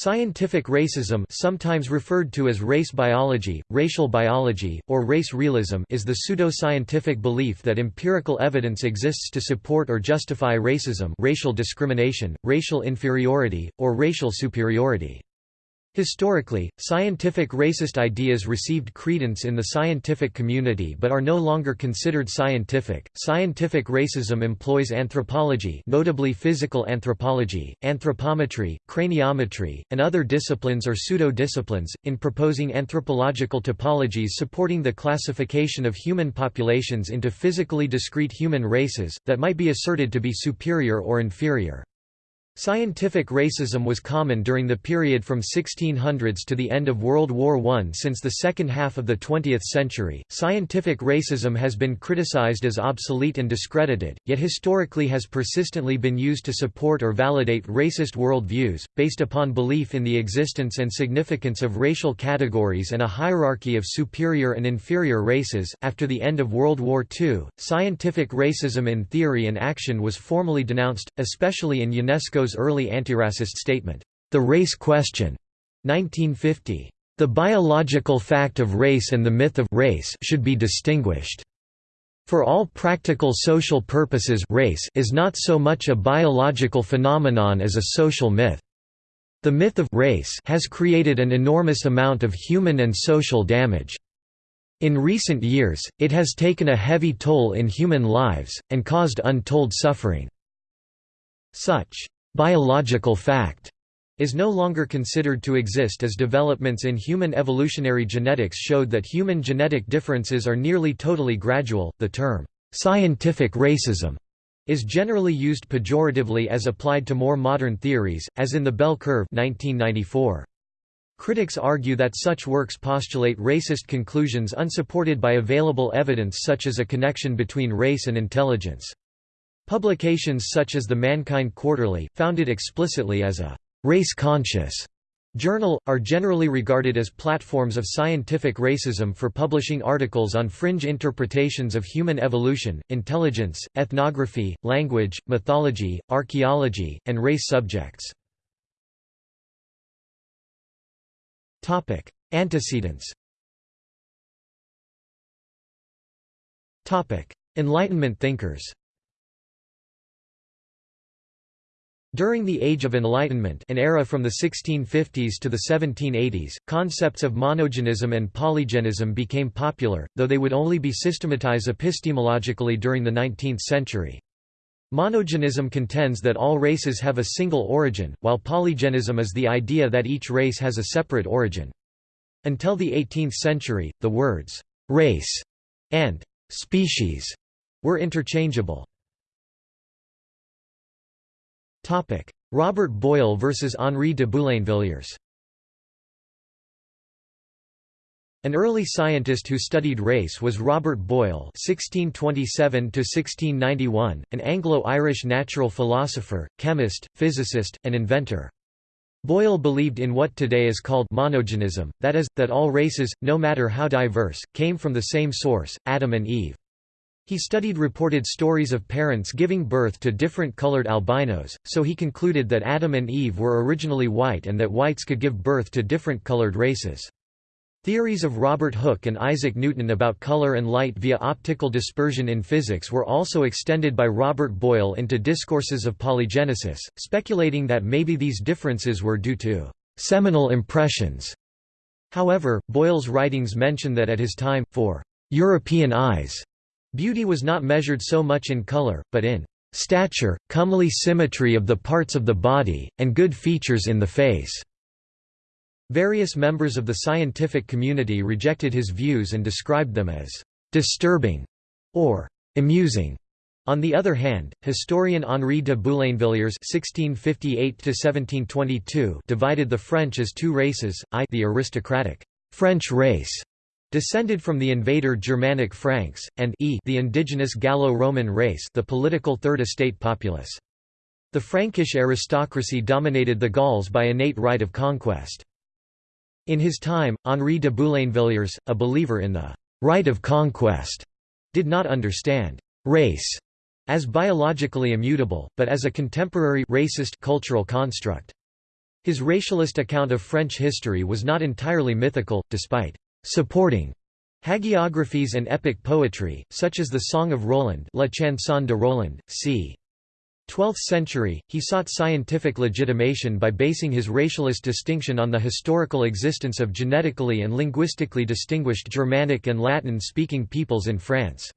Scientific racism sometimes referred to as race biology, racial biology, or race realism is the pseudo-scientific belief that empirical evidence exists to support or justify racism racial discrimination, racial inferiority, or racial superiority. Historically, scientific racist ideas received credence in the scientific community but are no longer considered scientific. Scientific racism employs anthropology, notably physical anthropology, anthropometry, craniometry, and other disciplines or pseudo-disciplines in proposing anthropological typologies supporting the classification of human populations into physically discrete human races that might be asserted to be superior or inferior. Scientific racism was common during the period from 1600s to the end of World War I. Since the second half of the 20th century, scientific racism has been criticized as obsolete and discredited, yet historically has persistently been used to support or validate racist worldviews, based upon belief in the existence and significance of racial categories and a hierarchy of superior and inferior races. After the end of World War II, scientific racism in theory and action was formally denounced, especially in UNESCO's early antiracist statement, The Race Question, 1950. The biological fact of race and the myth of race should be distinguished. For all practical social purposes race is not so much a biological phenomenon as a social myth. The myth of race has created an enormous amount of human and social damage. In recent years, it has taken a heavy toll in human lives, and caused untold suffering. Such biological fact is no longer considered to exist as developments in human evolutionary genetics showed that human genetic differences are nearly totally gradual. The term scientific racism is generally used pejoratively as applied to more modern theories, as in the Bell Curve 1994. Critics argue that such works postulate racist conclusions unsupported by available evidence such as a connection between race and intelligence. Publications such as the Mankind Quarterly, founded explicitly as a race-conscious journal, are generally regarded as platforms of scientific racism for publishing articles on fringe interpretations of human evolution, intelligence, ethnography, language, mythology, archaeology, and race subjects. Antecedents Enlightenment thinkers During the Age of Enlightenment an era from the 1650s to the 1780s, concepts of monogenism and polygenism became popular, though they would only be systematized epistemologically during the 19th century. Monogenism contends that all races have a single origin, while polygenism is the idea that each race has a separate origin. Until the 18th century, the words «race» and «species» were interchangeable. Robert Boyle versus Henri de Boulainvilliers An early scientist who studied race was Robert Boyle (1627–1691), an Anglo-Irish natural philosopher, chemist, physicist, and inventor. Boyle believed in what today is called monogenism, that is, that all races, no matter how diverse, came from the same source, Adam and Eve. He studied reported stories of parents giving birth to different colored albinos, so he concluded that Adam and Eve were originally white and that whites could give birth to different colored races. Theories of Robert Hooke and Isaac Newton about color and light via optical dispersion in physics were also extended by Robert Boyle into discourses of polygenesis, speculating that maybe these differences were due to seminal impressions. However, Boyle's writings mention that at his time, for European eyes, Beauty was not measured so much in color, but in stature, comely symmetry of the parts of the body, and good features in the face." Various members of the scientific community rejected his views and described them as «disturbing» or «amusing». On the other hand, historian Henri de Boulainvilliers (1658–1722) divided the French as two races: I, the aristocratic French race, Descended from the invader Germanic Franks, and e the indigenous Gallo-Roman race the political Third Estate populace. The Frankish aristocracy dominated the Gauls by innate right of conquest. In his time, Henri de Boulainvilliers, a believer in the right of conquest, did not understand race as biologically immutable, but as a contemporary racist cultural construct. His racialist account of French history was not entirely mythical, despite supporting hagiographies and epic poetry, such as the Song of Roland La Chanson de Roland, c. 12th century, he sought scientific legitimation by basing his racialist distinction on the historical existence of genetically and linguistically distinguished Germanic and Latin-speaking peoples in France.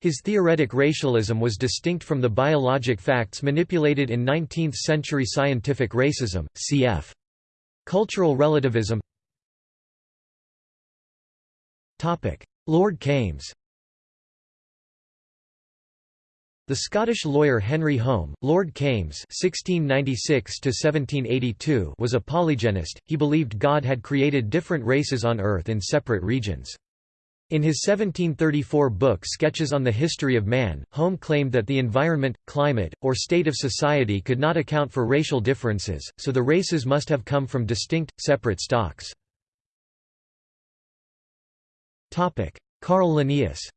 His theoretic racialism was distinct from the biologic facts manipulated in 19th-century scientific racism, cf. Cultural relativism Lord Kames The Scottish lawyer Henry Home, Lord Kames (1696–1782) was a polygenist. He believed God had created different races on Earth in separate regions. In his 1734 book Sketches on the History of Man, Home claimed that the environment, climate, or state of society could not account for racial differences, so the races must have come from distinct, separate stocks. Carl Linnaeus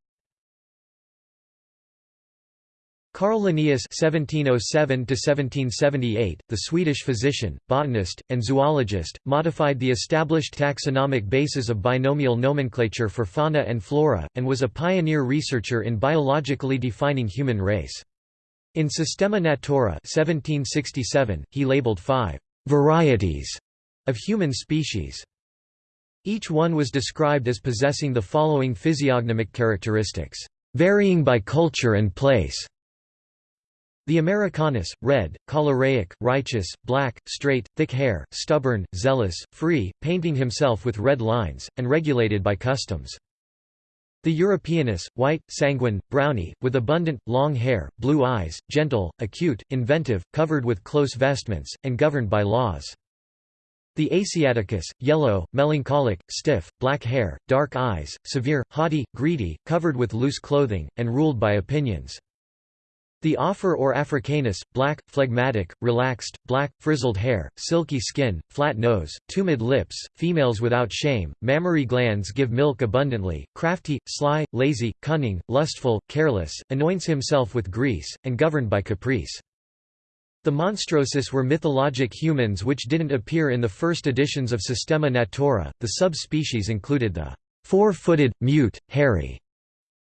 Carl Linnaeus (1707–1778), the Swedish physician, botanist, and zoologist, modified the established taxonomic basis of binomial nomenclature for fauna and flora, and was a pioneer researcher in biologically defining human race. In Systema Naturae (1767), he labeled five varieties of human species. Each one was described as possessing the following physiognomic characteristics, varying by culture and place. The Americanus, red, choleriac, righteous, black, straight, thick hair, stubborn, zealous, free, painting himself with red lines, and regulated by customs. The Europeanus, white, sanguine, browny, with abundant, long hair, blue eyes, gentle, acute, inventive, covered with close vestments, and governed by laws. The Asiaticus, yellow, melancholic, stiff, black hair, dark eyes, severe, haughty, greedy, covered with loose clothing, and ruled by opinions. The Afer or Africanus, black, phlegmatic, relaxed, black, frizzled hair, silky skin, flat nose, tumid lips, females without shame, mammary glands give milk abundantly, crafty, sly, lazy, cunning, lustful, careless, anoints himself with grease, and governed by caprice. The Monstrosus were mythologic humans which didn't appear in the first editions of Systema Naturae. The subspecies included the four-footed, mute, hairy,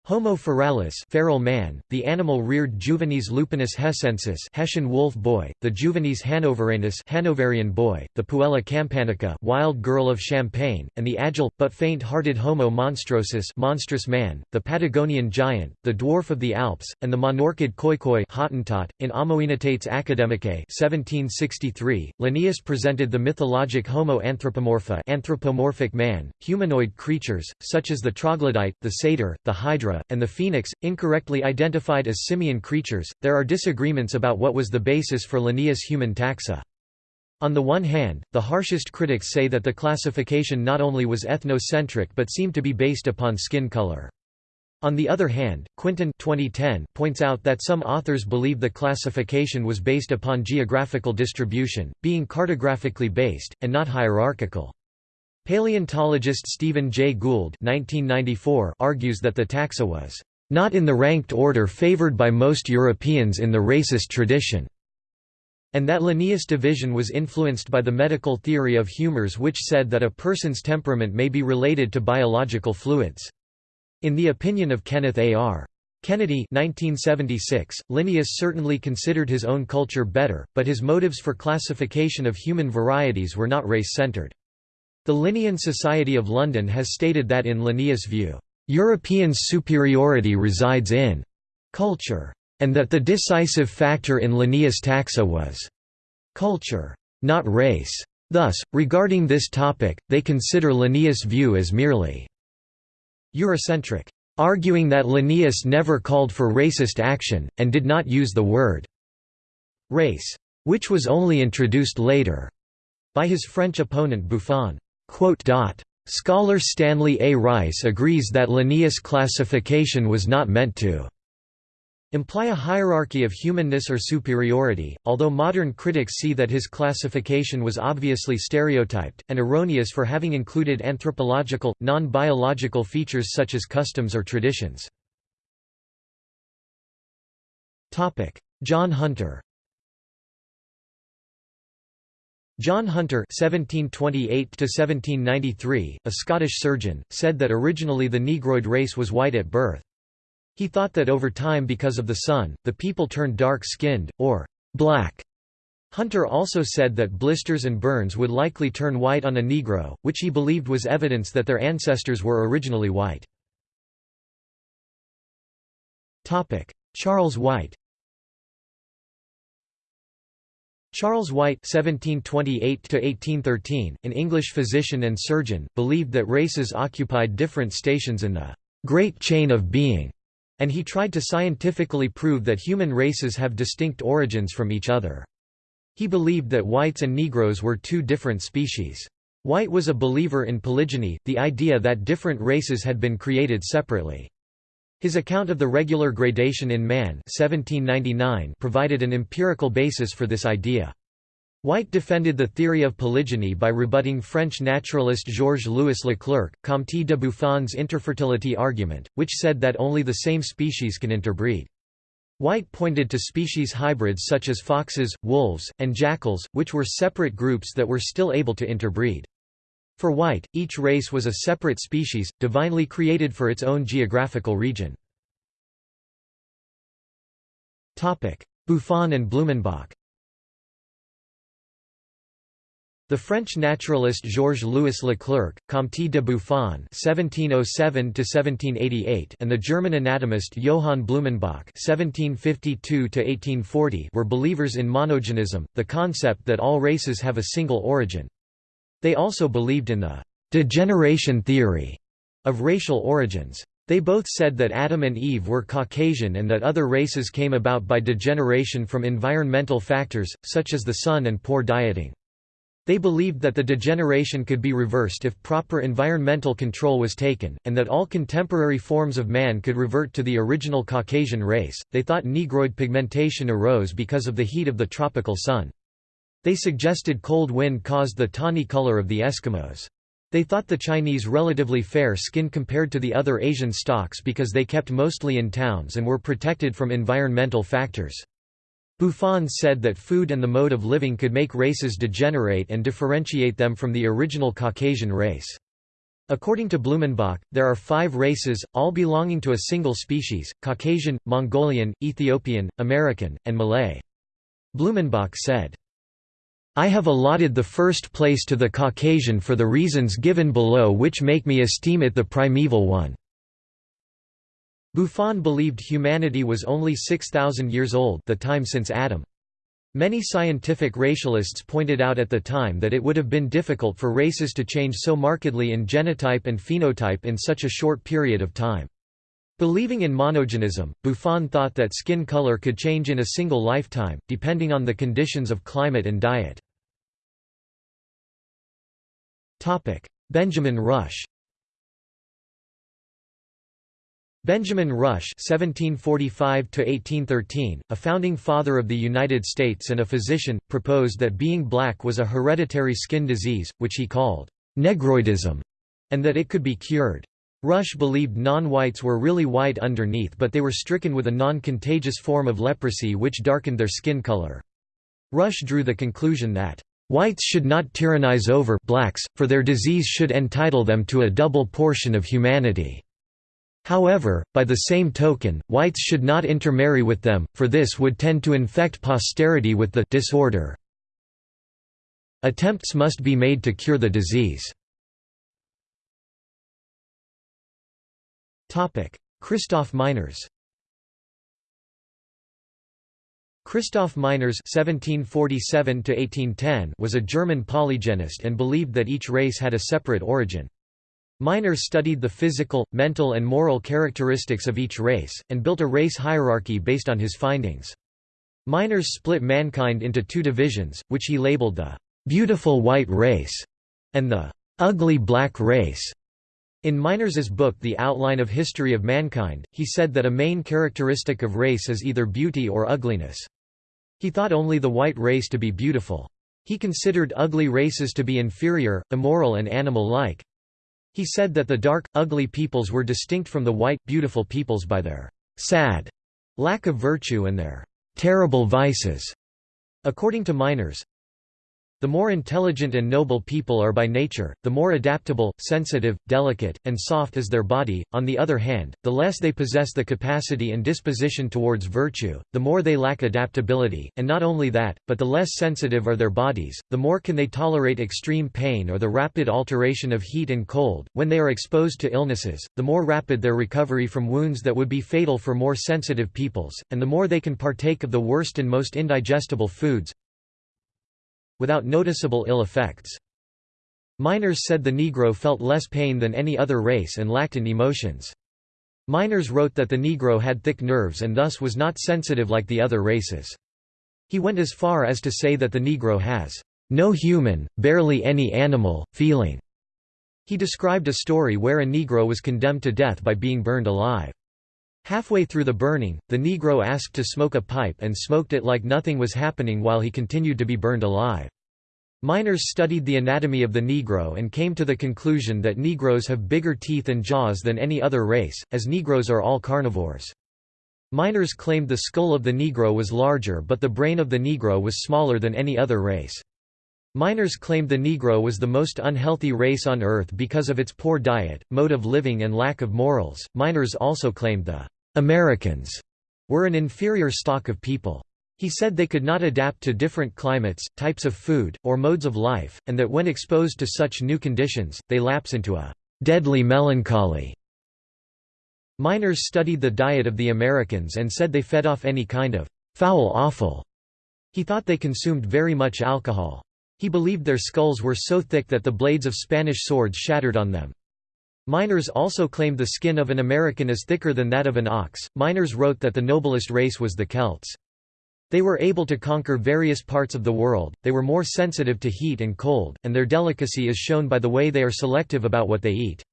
Homo feralis feral man, the animal-reared Juvenes lupinus hessensis Hessian wolf boy, the Juvenes hanoveranus Hanoverian boy, the Puella campanica wild girl of Champagne, and the agile, but faint-hearted Homo monstrosus monstrous man, the Patagonian giant, the dwarf of the Alps, and the monorchid khoikhoi Hottentot. In Amoenitates Academicae 1763, Linnaeus presented the mythologic Homo anthropomorpha anthropomorphic man, humanoid creatures, such as the troglodyte, the satyr, the hydra, and the phoenix, incorrectly identified as simian creatures. There are disagreements about what was the basis for Linnaeus' human taxa. On the one hand, the harshest critics say that the classification not only was ethnocentric but seemed to be based upon skin color. On the other hand, Quintyn 2010 points out that some authors believe the classification was based upon geographical distribution, being cartographically based, and not hierarchical. Paleontologist Stephen Jay Gould 1994 argues that the taxa was not in the ranked order favored by most Europeans in the racist tradition, and that Linnaeus' division was influenced by the medical theory of humors which said that a person's temperament may be related to biological fluids. In the opinion of Kenneth A. R. Kennedy 1976, Linnaeus certainly considered his own culture better, but his motives for classification of human varieties were not race-centered. The Linnean Society of London has stated that in Linnaeus' view, "...Europeans' superiority resides in culture," and that the decisive factor in Linnaeus' taxa was culture, not race. Thus, regarding this topic, they consider Linnaeus' view as merely Eurocentric, arguing that Linnaeus never called for racist action, and did not use the word race, which was only introduced later by his French opponent Buffon. Scholar Stanley A. Rice agrees that Linnaeus' classification was not meant to imply a hierarchy of humanness or superiority, although modern critics see that his classification was obviously stereotyped, and erroneous for having included anthropological, non-biological features such as customs or traditions. John Hunter John Hunter (1728–1793), a Scottish surgeon, said that originally the Negroid race was white at birth. He thought that over time because of the sun, the people turned dark-skinned, or black. Hunter also said that blisters and burns would likely turn white on a Negro, which he believed was evidence that their ancestors were originally white. Charles White Charles White (1728–1813), an English physician and surgeon, believed that races occupied different stations in the great chain of being, and he tried to scientifically prove that human races have distinct origins from each other. He believed that whites and Negroes were two different species. White was a believer in polygeny, the idea that different races had been created separately. His account of the regular gradation in man 1799 provided an empirical basis for this idea. White defended the theory of polygeny by rebutting French naturalist Georges-Louis Leclerc, Comte de Buffon's interfertility argument, which said that only the same species can interbreed. White pointed to species hybrids such as foxes, wolves, and jackals, which were separate groups that were still able to interbreed. For White, each race was a separate species, divinely created for its own geographical region. Buffon and Blumenbach The French naturalist Georges-Louis Leclerc, Comte de Buffon (1707–1788), and the German anatomist Johann Blumenbach (1752–1840) were believers in monogenism, the concept that all races have a single origin. They also believed in the «degeneration theory» of racial origins. They both said that Adam and Eve were Caucasian and that other races came about by degeneration from environmental factors, such as the sun and poor dieting. They believed that the degeneration could be reversed if proper environmental control was taken, and that all contemporary forms of man could revert to the original Caucasian race. They thought Negroid pigmentation arose because of the heat of the tropical sun. They suggested cold wind caused the tawny color of the Eskimos. They thought the Chinese relatively fair skin compared to the other Asian stocks because they kept mostly in towns and were protected from environmental factors. Buffon said that food and the mode of living could make races degenerate and differentiate them from the original Caucasian race. According to Blumenbach, there are five races, all belonging to a single species, Caucasian, Mongolian, Ethiopian, American, and Malay. Blumenbach said, I have allotted the first place to the Caucasian for the reasons given below which make me esteem it the primeval one." Buffon believed humanity was only 6,000 years old the time since Adam. Many scientific racialists pointed out at the time that it would have been difficult for races to change so markedly in genotype and phenotype in such a short period of time. Believing in monogenism, Buffon thought that skin color could change in a single lifetime, depending on the conditions of climate and diet. Benjamin Rush Benjamin Rush (1745–1813), a founding father of the United States and a physician, proposed that being black was a hereditary skin disease, which he called negroidism, and that it could be cured. Rush believed non-whites were really white underneath but they were stricken with a non-contagious form of leprosy which darkened their skin color. Rush drew the conclusion that Whites should not tyrannize over blacks, for their disease should entitle them to a double portion of humanity. However, by the same token, whites should not intermarry with them, for this would tend to infect posterity with the disorder. Attempts must be made to cure the disease. Christoph Meiners Christoph Meiners (1747–1810) was a German polygenist and believed that each race had a separate origin. Meiners studied the physical, mental and moral characteristics of each race, and built a race hierarchy based on his findings. Meiners split mankind into two divisions, which he labeled the «beautiful white race» and the «ugly black race». In Meiners's book The Outline of History of Mankind, he said that a main characteristic of race is either beauty or ugliness. He thought only the white race to be beautiful. He considered ugly races to be inferior, immoral and animal-like. He said that the dark, ugly peoples were distinct from the white, beautiful peoples by their sad lack of virtue and their terrible vices. According to Meiners, The more intelligent and noble people are by nature, the more adaptable, sensitive, delicate, and soft is their body, on the other hand, the less they possess the capacity and disposition towards virtue, the more they lack adaptability, and not only that, but the less sensitive are their bodies, the more can they tolerate extreme pain or the rapid alteration of heat and cold. When they are exposed to illnesses, the more rapid their recovery from wounds that would be fatal for more sensitive peoples, and the more they can partake of the worst and most indigestible foods, without noticeable ill effects. Meiners said the Negro felt less pain than any other race and lacked in emotions. Meiners wrote that the Negro had thick nerves and thus was not sensitive like the other races. He went as far as to say that the Negro has no human, barely any animal, feeling. He described a story where a Negro was condemned to death by being burned alive. Halfway through the burning, the Negro asked to smoke a pipe and smoked it like nothing was happening while he continued to be burned alive. Meiners studied the anatomy of the Negro and came to the conclusion that Negroes have bigger teeth and jaws than any other race, as Negroes are all carnivores. Meiners claimed the skull of the Negro was larger but the brain of the Negro was smaller than any other race. Meiners claimed the Negro was the most unhealthy race on Earth because of its poor diet, mode of living and lack of morals. Meiners also claimed the Americans were an inferior stock of people. He said they could not adapt to different climates, types of food, or modes of life, and that when exposed to such new conditions, they lapse into a deadly melancholy. Meiners studied the diet of the Americans and said they fed off any kind of foul offal. He thought they consumed very much alcohol. He believed their skulls were so thick that the blades of Spanish swords shattered on them. Meiners also claimed the skin of an American is thicker than that of an ox. Meiners wrote that the noblest race was the Celts. They were able to conquer various parts of the world, they were more sensitive to heat and cold, and their delicacy is shown by the way they are selective about what they eat.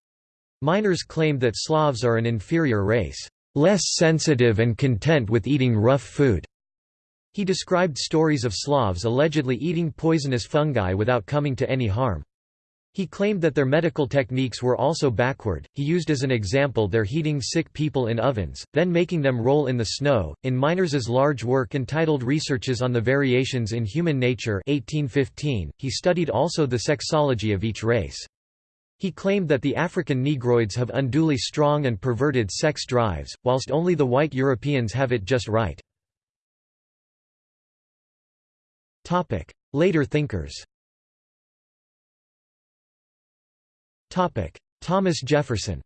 Meiners claimed that Slavs are an inferior race, less sensitive and content with eating rough food. He described stories of Slavs allegedly eating poisonous fungi without coming to any harm. He claimed that their medical techniques were also backward. He used as an example their heating sick people in ovens, then making them roll in the snow. In Meiners's large work entitled Researches on the Variations in Human Nature, 1815, he studied also the sexology of each race. He claimed that the African Negroids have unduly strong and perverted sex drives, whilst only the white Europeans have it just right. Later thinkers Thomas Jefferson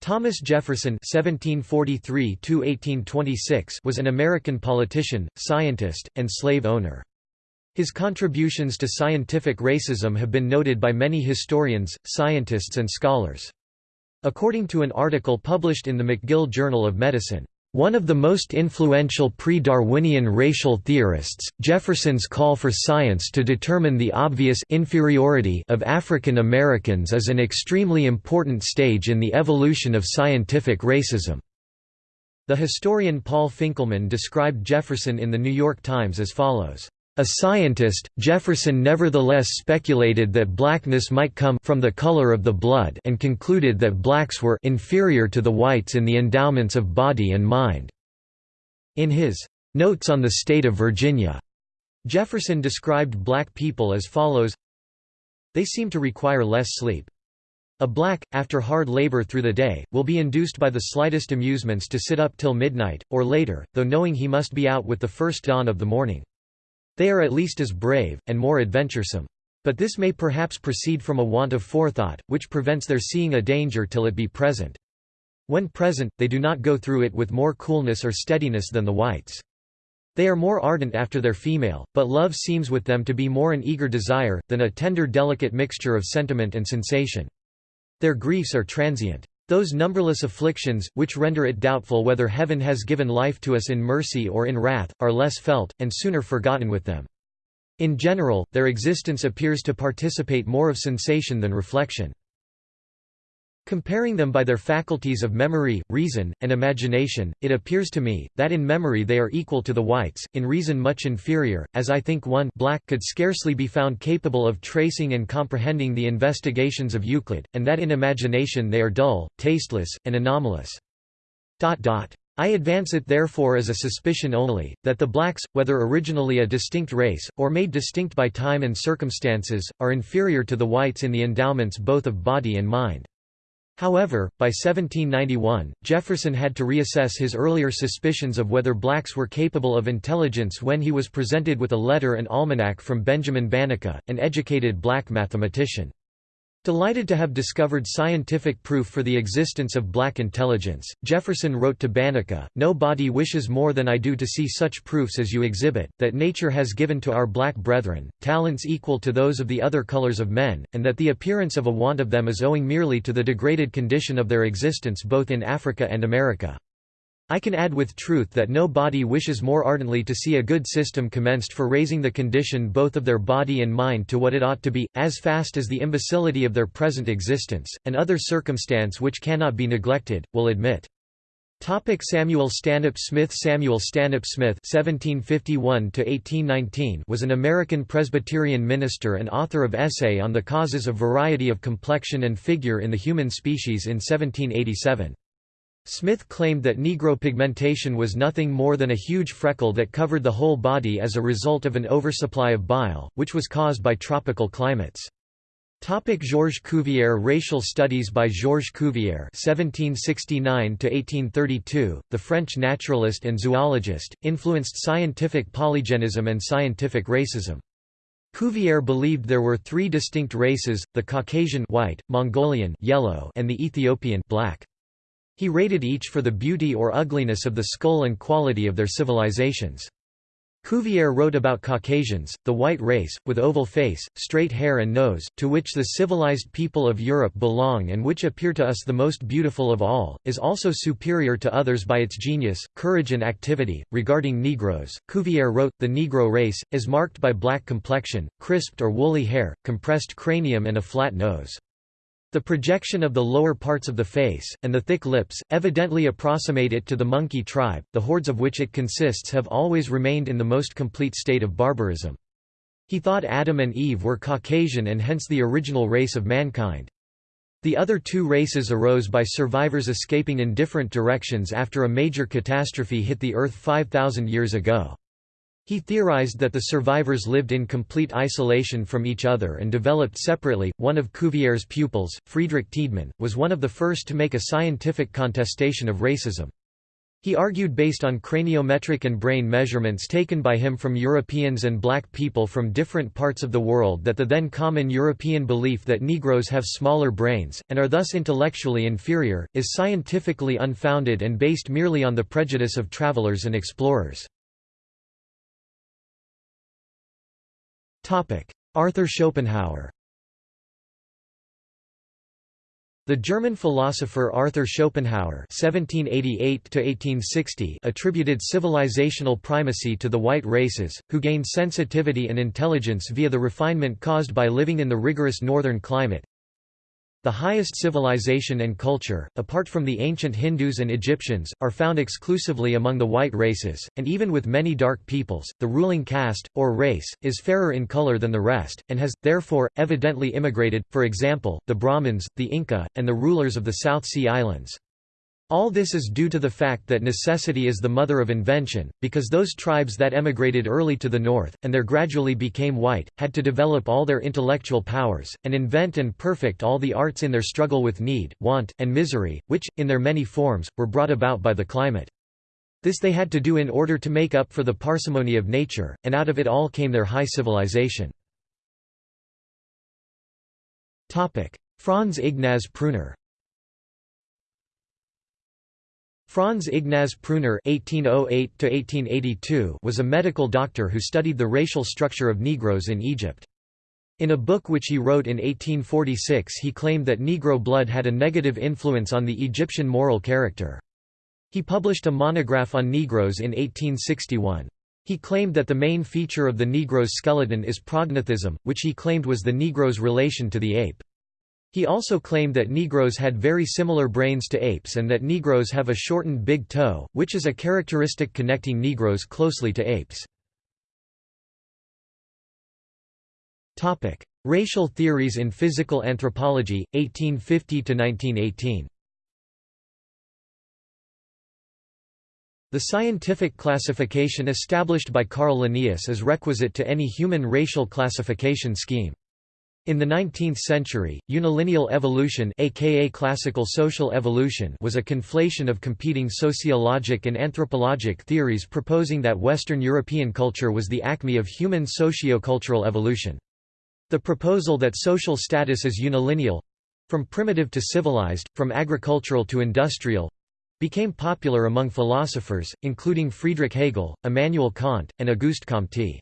Thomas Jefferson (1743–1826) was an American politician, scientist, and slave owner. His contributions to scientific racism have been noted by many historians, scientists and scholars. According to an article published in the McGill Journal of Medicine, one of the most influential pre-Darwinian racial theorists, Jefferson's call for science to determine the obvious inferiority of African Americans is an extremely important stage in the evolution of scientific racism. The historian Paul Finkelman described Jefferson in The New York Times as follows. A scientist, Jefferson nevertheless speculated that blackness might come from the color of the blood and concluded that blacks were inferior to the whites in the endowments of body and mind. In his Notes on the State of Virginia, Jefferson described black people as follows They seem to require less sleep. A black, after hard labor through the day, will be induced by the slightest amusements to sit up till midnight, or later, though knowing he must be out with the first dawn of the morning. They are at least as brave, and more adventuresome. But this may perhaps proceed from a want of forethought, which prevents their seeing a danger till it be present. When present, they do not go through it with more coolness or steadiness than the whites. They are more ardent after their female, but love seems with them to be more an eager desire, than a tender delicate mixture of sentiment and sensation. Their griefs are transient. Those numberless afflictions, which render it doubtful whether heaven has given life to us in mercy or in wrath, are less felt, and sooner forgotten with them. In general, their existence appears to participate more of sensation than reflection. Comparing them by their faculties of memory, reason, and imagination, it appears to me, that in memory they are equal to the whites, in reason much inferior, as I think one black could scarcely be found capable of tracing and comprehending the investigations of Euclid, and that in imagination they are dull, tasteless, and anomalous. I advance it therefore as a suspicion only, that the blacks, whether originally a distinct race, or made distinct by time and circumstances, are inferior to the whites in the endowments both of body and mind. However, by 1791, Jefferson had to reassess his earlier suspicions of whether blacks were capable of intelligence when he was presented with a letter and almanac from Benjamin Banneker, an educated black mathematician. Delighted to have discovered scientific proof for the existence of black intelligence, Jefferson wrote to Banneker, No body wishes more than I do to see such proofs as you exhibit, that nature has given to our black brethren, talents equal to those of the other colors of men, and that the appearance of a want of them is owing merely to the degraded condition of their existence both in Africa and America. I can add with truth that no body wishes more ardently to see a good system commenced for raising the condition both of their body and mind to what it ought to be, as fast as the imbecility of their present existence, and other circumstance which cannot be neglected, will admit. Topic Samuel Stanhope Smith Samuel Stanhope Smith (1751–1819) was an American Presbyterian minister and author of Essay on the Causes of Variety of Complexion and Figure in the Human Species in 1787. Smith claimed that Negro pigmentation was nothing more than a huge freckle that covered the whole body as a result of an oversupply of bile, which was caused by tropical climates. Topic Georges Cuvier Racial studies by Georges Cuvier (1769–1832), the French naturalist and zoologist, influenced scientific polygenism and scientific racism. Cuvier believed there were three distinct races: the Caucasian (white), Mongolian (yellow), and the Ethiopian (black). He rated each for the beauty or ugliness of the skull and quality of their civilizations. Cuvier wrote about Caucasians, the white race, with oval face, straight hair and nose, to which the civilized people of Europe belong and which appear to us the most beautiful of all, is also superior to others by its genius, courage and activity. Regarding Negroes, Cuvier wrote, The Negro race, is marked by black complexion, crisped or woolly hair, compressed cranium and a flat nose. The projection of the lower parts of the face, and the thick lips, evidently approximate it to the monkey tribe, the hordes of which it consists have always remained in the most complete state of barbarism. He thought Adam and Eve were Caucasian and hence the original race of mankind. The other two races arose by survivors escaping in different directions after a major catastrophe hit the Earth 5,000 years ago. He theorized that the survivors lived in complete isolation from each other and developed separately. One of Cuvier's pupils, Friedrich Tiedemann, was one of the first to make a scientific contestation of racism. He argued based on craniometric and brain measurements taken by him from Europeans and black people from different parts of the world that the then common European belief that Negroes have smaller brains, and are thus intellectually inferior, is scientifically unfounded and based merely on the prejudice of travelers and explorers. Arthur Schopenhauer. The German philosopher Arthur Schopenhauer (1788–1860) attributed civilizational primacy to the white races, who gained sensitivity and intelligence via the refinement caused by living in the rigorous northern climate, the highest civilization and culture, apart from the ancient Hindus and Egyptians, are found exclusively among the white races, and even with many dark peoples, the ruling caste, or race, is fairer in color than the rest, and has, therefore, evidently immigrated, for example, the Brahmins, the Inca, and the rulers of the South Sea Islands. All this is due to the fact that necessity is the mother of invention, because those tribes that emigrated early to the north, and there gradually became white, had to develop all their intellectual powers, and invent and perfect all the arts in their struggle with need, want, and misery, which, in their many forms, were brought about by the climate. This they had to do in order to make up for the parsimony of nature, and out of it all came their high civilization. Franz Ignaz Pruner Franz Ignaz Pruner (1808–1882) was a medical doctor who studied the racial structure of Negroes in Egypt. In a book which he wrote in 1846 he claimed that Negro blood had a negative influence on the Egyptian moral character. He published a monograph on Negroes in 1861. He claimed that the main feature of the Negro's skeleton is prognathism, which he claimed was the Negro's relation to the ape. He also claimed that Negroes had very similar brains to apes and that Negroes have a shortened big toe, which is a characteristic connecting Negroes closely to apes. Racial theories in physical anthropology, 1850–1918 The scientific classification established by Carl Linnaeus is requisite to any human racial classification scheme. In the 19th century, unilineal evolution aka classical social evolution was a conflation of competing sociologic and anthropologic theories proposing that Western European culture was the acme of human socio-cultural evolution. The proposal that social status is unilineal—from primitive to civilized, from agricultural to industrial—became popular among philosophers, including Friedrich Hegel, Immanuel Kant, and Auguste Comte.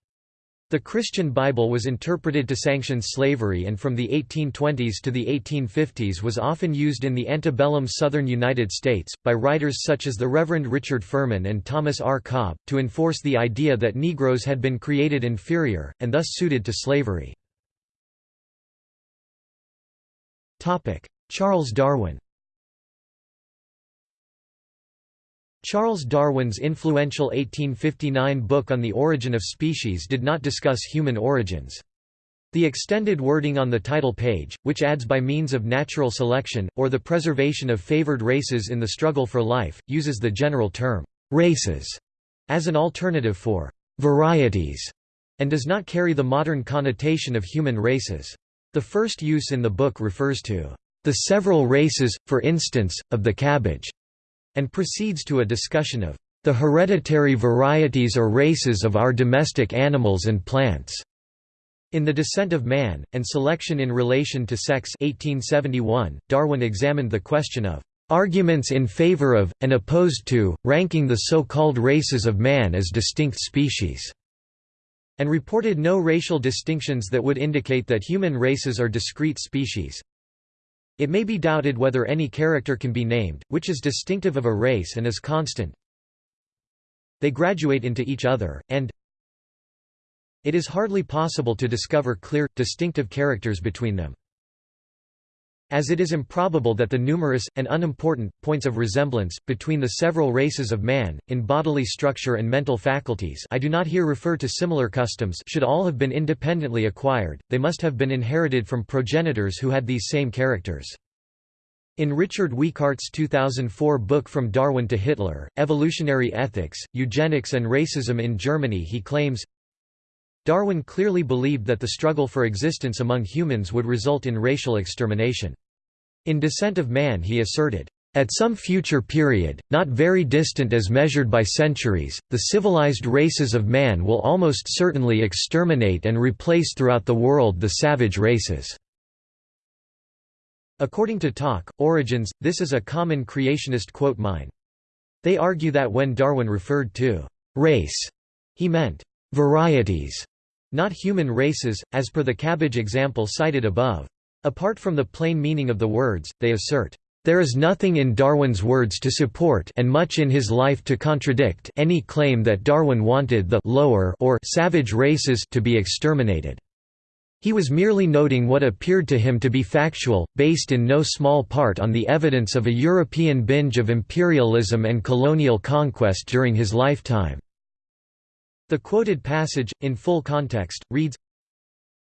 The Christian Bible was interpreted to sanction slavery and from the 1820s to the 1850s was often used in the antebellum southern United States, by writers such as the Reverend Richard Furman and Thomas R. Cobb, to enforce the idea that Negroes had been created inferior, and thus suited to slavery. Charles Darwin Charles Darwin's influential 1859 book On the Origin of Species did not discuss human origins. The extended wording on the title page, which adds by means of natural selection, or the preservation of favored races in the struggle for life, uses the general term, races, as an alternative for varieties, and does not carry the modern connotation of human races. The first use in the book refers to the several races, for instance, of the cabbage and proceeds to a discussion of the hereditary varieties or races of our domestic animals and plants. In The Descent of Man, and Selection in Relation to Sex 1871, Darwin examined the question of "...arguments in favor of, and opposed to, ranking the so-called races of man as distinct species." and reported no racial distinctions that would indicate that human races are discrete species. It may be doubted whether any character can be named, which is distinctive of a race and is constant. They graduate into each other, and it is hardly possible to discover clear, distinctive characters between them. As it is improbable that the numerous, and unimportant, points of resemblance, between the several races of man, in bodily structure and mental faculties I do not here refer to similar customs should all have been independently acquired, they must have been inherited from progenitors who had these same characters. In Richard Weikart's 2004 book From Darwin to Hitler, Evolutionary Ethics, Eugenics and Racism in Germany he claims, Darwin clearly believed that the struggle for existence among humans would result in racial extermination. In Descent of Man he asserted, at some future period, not very distant as measured by centuries, the civilized races of man will almost certainly exterminate and replace throughout the world the savage races." According to Talk, Origins, this is a common creationist quote mine. They argue that when Darwin referred to «race», he meant «varieties», not human races, as per the cabbage example cited above. Apart from the plain meaning of the words, they assert, there is nothing in Darwin's words to support and much in his life to contradict any claim that Darwin wanted the lower or savage races to be exterminated. He was merely noting what appeared to him to be factual, based in no small part on the evidence of a European binge of imperialism and colonial conquest during his lifetime. The quoted passage, in full context, reads,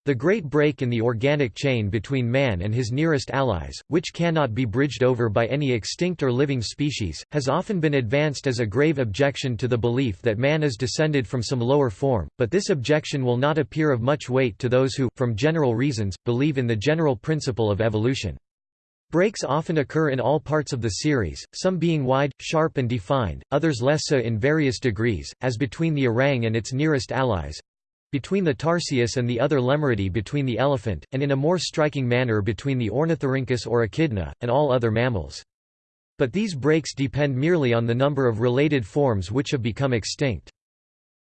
the great break in the organic chain between man and his nearest allies, which cannot be bridged over by any extinct or living species, has often been advanced as a grave objection to the belief that man is descended from some lower form, but this objection will not appear of much weight to those who, from general reasons, believe in the general principle of evolution. Breaks often occur in all parts of the series, some being wide, sharp and defined, others less so in various degrees, as between the orang and its nearest allies, between the Tarsius and the other Lemuridae between the elephant, and in a more striking manner between the Ornithorhynchus or Echidna, and all other mammals. But these breaks depend merely on the number of related forms which have become extinct.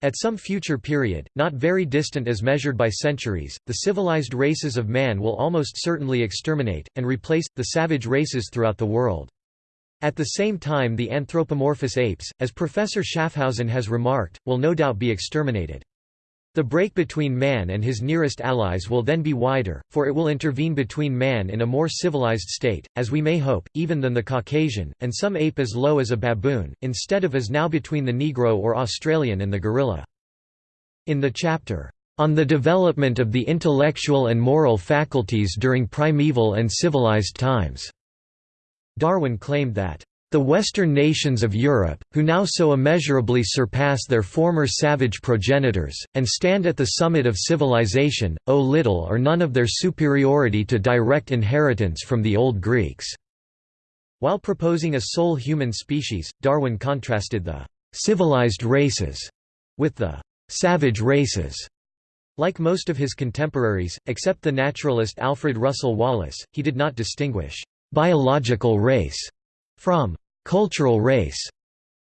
At some future period, not very distant as measured by centuries, the civilized races of man will almost certainly exterminate, and replace, the savage races throughout the world. At the same time the anthropomorphous apes, as Professor Schaaffhausen has remarked, will no doubt be exterminated. The break between man and his nearest allies will then be wider, for it will intervene between man in a more civilized state, as we may hope, even than the Caucasian, and some ape as low as a baboon, instead of as now between the Negro or Australian and the gorilla. In the chapter, "...on the development of the intellectual and moral faculties during primeval and civilized times," Darwin claimed that The Western nations of Europe, who now so immeasurably surpass their former savage progenitors, and stand at the summit of civilization, owe little or none of their superiority to direct inheritance from the old Greeks." While proposing a sole human species, Darwin contrasted the «civilized races» with the «savage races». Like most of his contemporaries, except the naturalist Alfred Russel Wallace, he did not distinguish «biological race» from cultural race.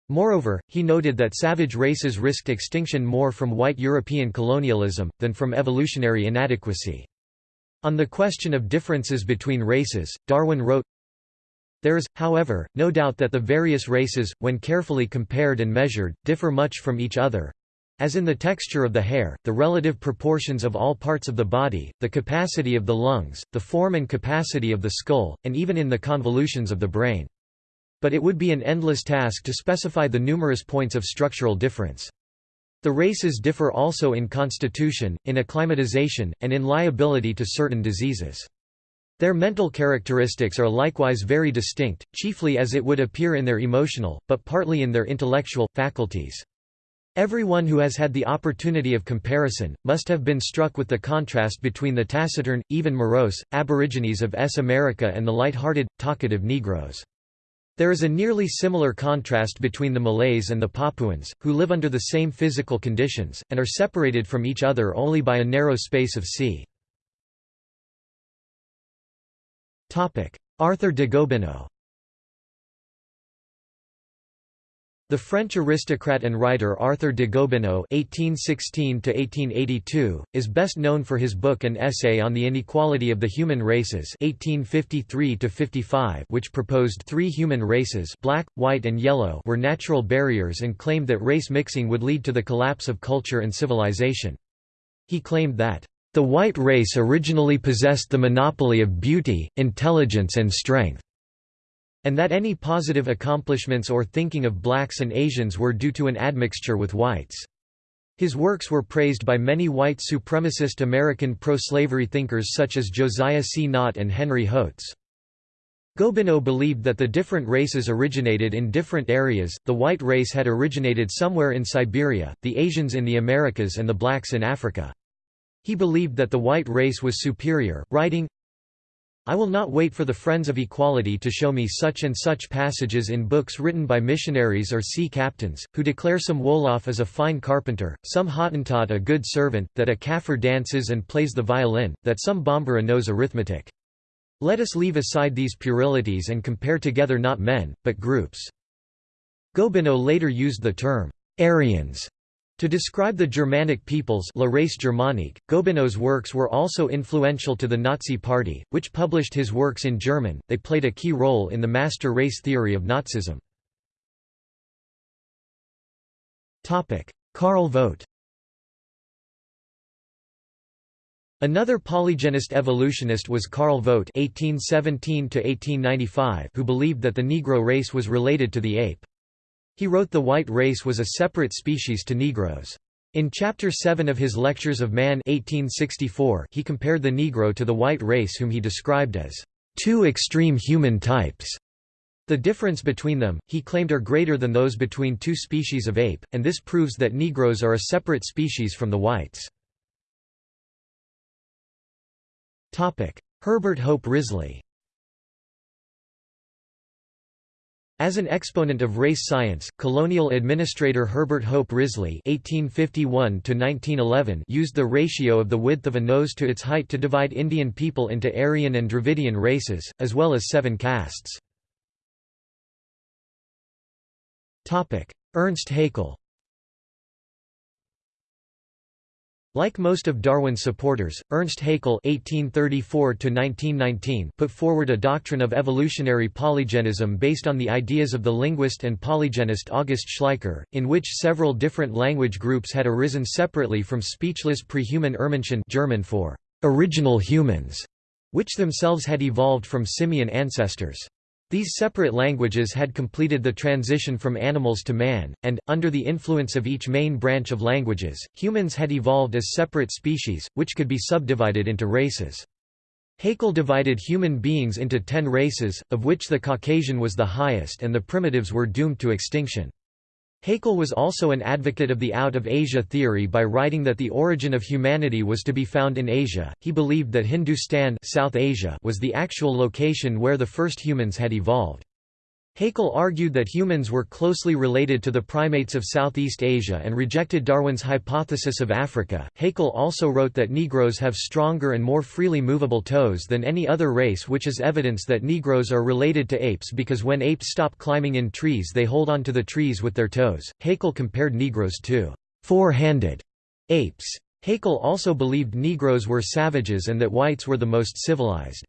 Moreover, he noted that savage races risked extinction more from white European colonialism, than from evolutionary inadequacy. On the question of differences between races, Darwin wrote, There is, however, no doubt that the various races, when carefully compared and measured, differ much from each other, as in the texture of the hair, the relative proportions of all parts of the body, the capacity of the lungs, the form and capacity of the skull, and even in the convolutions of the brain. But it would be an endless task to specify the numerous points of structural difference. The races differ also in constitution, in acclimatization, and in liability to certain diseases. Their mental characteristics are likewise very distinct, chiefly as it would appear in their emotional, but partly in their intellectual, faculties. Everyone who has had the opportunity of comparison, must have been struck with the contrast between the taciturn, even morose, aborigines of S. America and the light-hearted, talkative Negroes. There is a nearly similar contrast between the Malays and the Papuans, who live under the same physical conditions, and are separated from each other only by a narrow space of sea. Arthur de Gobineau The French aristocrat and writer Arthur de Gobineau (1816–1882) is best known for his book and essay on the inequality of the human races (1853–55), which proposed three human races (black, white, and yellow) were natural barriers and claimed that race mixing would lead to the collapse of culture and civilization. He claimed that the white race originally possessed the monopoly of beauty, intelligence, and strength and that any positive accomplishments or thinking of blacks and Asians were due to an admixture with whites. His works were praised by many white supremacist American pro-slavery thinkers such as Josiah C. Nott and Henry Hotze. Gobineau believed that the different races originated in different areas, the white race had originated somewhere in Siberia, the Asians in the Americas and the blacks in Africa. He believed that the white race was superior, writing, I will not wait for the friends of equality to show me such and such passages in books written by missionaries or sea captains, who declare some Wolof as a fine carpenter, some Hottentot a good servant, that a Kaffir dances and plays the violin, that some Bambara knows arithmetic. Let us leave aside these puerilities and compare together not men, but groups. Gobineau later used the term, Aryans, to describe the Germanic peoples La race germanique, Gobineau's works were also influential to the Nazi Party, which published his works in German. They played a key role in the master race theory of Nazism. Karl Vogt Another polygenist evolutionist was Karl Vogt (1817–1895), who believed that the Negro race was related to the ape. He wrote the white race was a separate species to Negroes. In Chapter 7 of his Lectures of Man 1864, he compared the Negro to the white race whom he described as two extreme human types. The difference between them, he claimed are greater than those between two species of ape, and this proves that Negroes are a separate species from the whites. Herbert Hope Risley As an exponent of race science, colonial administrator Herbert Hope Risley (1851–1911) used the ratio of the width of a nose to its height to divide Indian people into Aryan and Dravidian races, as well as seven castes. Topic: Ernst Haeckel. Like most of Darwin's supporters, Ernst Haeckel (1834–1919) put forward a doctrine of evolutionary polygenism based on the ideas of the linguist and polygenist August Schleicher, in which several different language groups had arisen separately from speechless pre-human German for original humans, which themselves had evolved from simian ancestors. These separate languages had completed the transition from animals to man, and, under the influence of each main branch of languages, humans had evolved as separate species, which could be subdivided into races. Haeckel divided human beings into ten races, of which the Caucasian was the highest and the primitives were doomed to extinction. Haeckel was also an advocate of the out of Asia theory by writing that the origin of humanity was to be found in Asia. He believed that Hindustan South Asia was the actual location where the first humans had evolved. Haeckel argued that humans were closely related to the primates of Southeast Asia and rejected Darwin's hypothesis of Africa. Haeckel also wrote that Negroes have stronger and more freely movable toes than any other race, which is evidence that Negroes are related to apes because when apes stop climbing in trees, they hold on to the trees with their toes. Haeckel compared Negroes to four handed apes. Haeckel also believed Negroes were savages and that whites were the most civilized.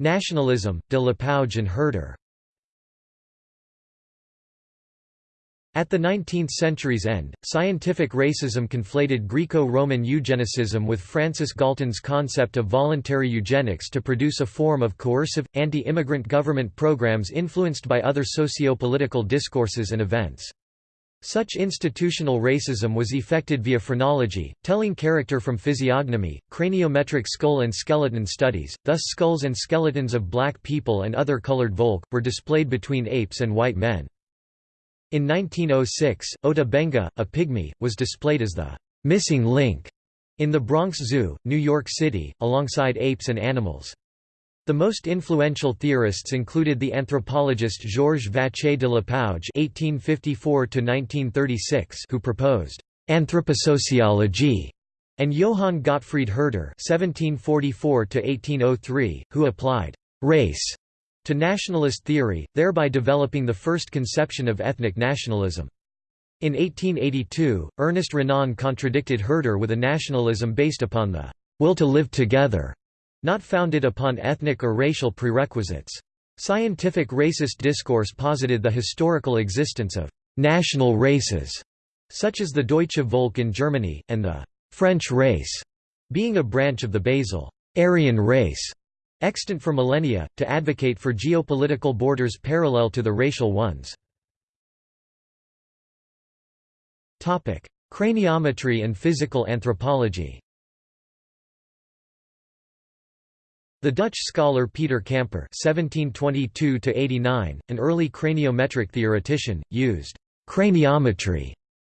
Nationalism, de Lapouge and Herder At the 19th century's end, scientific racism conflated Greco-Roman eugenicism with Francis Galton's concept of voluntary eugenics to produce a form of coercive, anti-immigrant government programs influenced by other socio-political discourses and events. Such institutional racism was effected via phrenology, telling character from physiognomy, craniometric skull and skeleton studies, thus skulls and skeletons of black people and other colored volk, were displayed between apes and white men. In 1906, Ota Benga, a pygmy, was displayed as the «missing link» in the Bronx Zoo, New York City, alongside apes and animals. The most influential theorists included the anthropologist Georges Vacher de Lapouge (1854–1936), who proposed anthroposociology, and Johann Gottfried Herder (1744–1803), who applied race to nationalist theory, thereby developing the first conception of ethnic nationalism. In 1882, Ernest Renan contradicted Herder with a nationalism based upon the will to live together not founded upon ethnic or racial prerequisites. Scientific racist discourse posited the historical existence of «national races», such as the Deutsche Volk in Germany, and the «French race», being a branch of the basal Aryan race, extant for millennia, to advocate for geopolitical borders parallel to the racial ones. Craniometry and physical anthropology The Dutch scholar Peter Camper (1722–89), an early craniometric theoretician, used craniometry,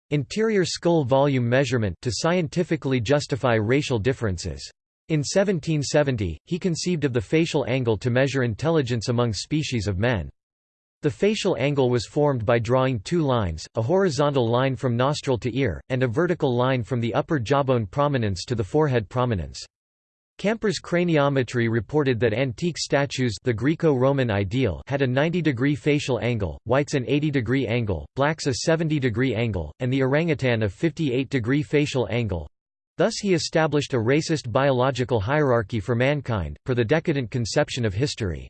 interior skull volume measurement, to scientifically justify racial differences. In 1770, he conceived of the facial angle to measure intelligence among species of men. The facial angle was formed by drawing two lines, a horizontal line from nostril to ear, and a vertical line from the upper jawbone prominence to the forehead prominence. Camper's craniometry reported that antique statues the Greco-Roman ideal had a 90-degree facial angle, whites an 80-degree angle, blacks a 70-degree angle, and the orangutan a 58-degree facial angle. Thus he established a racist biological hierarchy for mankind, per the decadent conception of history.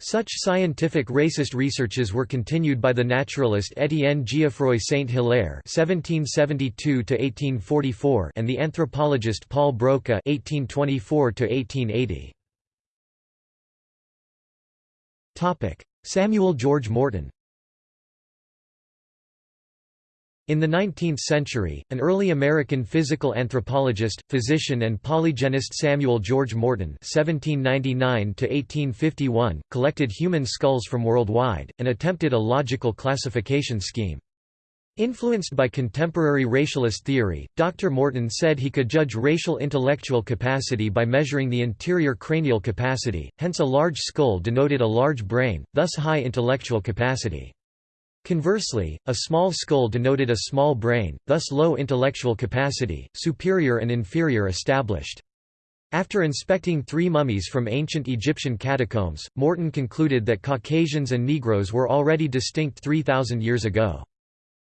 Such scientific racist researches were continued by the naturalist Étienne Geoffroy Saint-Hilaire (1772–1844) and the anthropologist Paul Broca (1824–1880). Topic: Samuel George Morton. In the 19th century, an early American physical anthropologist, physician and polygenist Samuel George Morton (1799–1851) collected human skulls from worldwide and attempted a logical classification scheme. Influenced by contemporary racialist theory, Dr. Morton said he could judge racial intellectual capacity by measuring the interior cranial capacity, hence a large skull denoted a large brain, thus high intellectual capacity. Conversely, a small skull denoted a small brain, thus low intellectual capacity, superior and inferior established. After inspecting three mummies from ancient Egyptian catacombs, Morton concluded that Caucasians and Negroes were already distinct 3,000 years ago.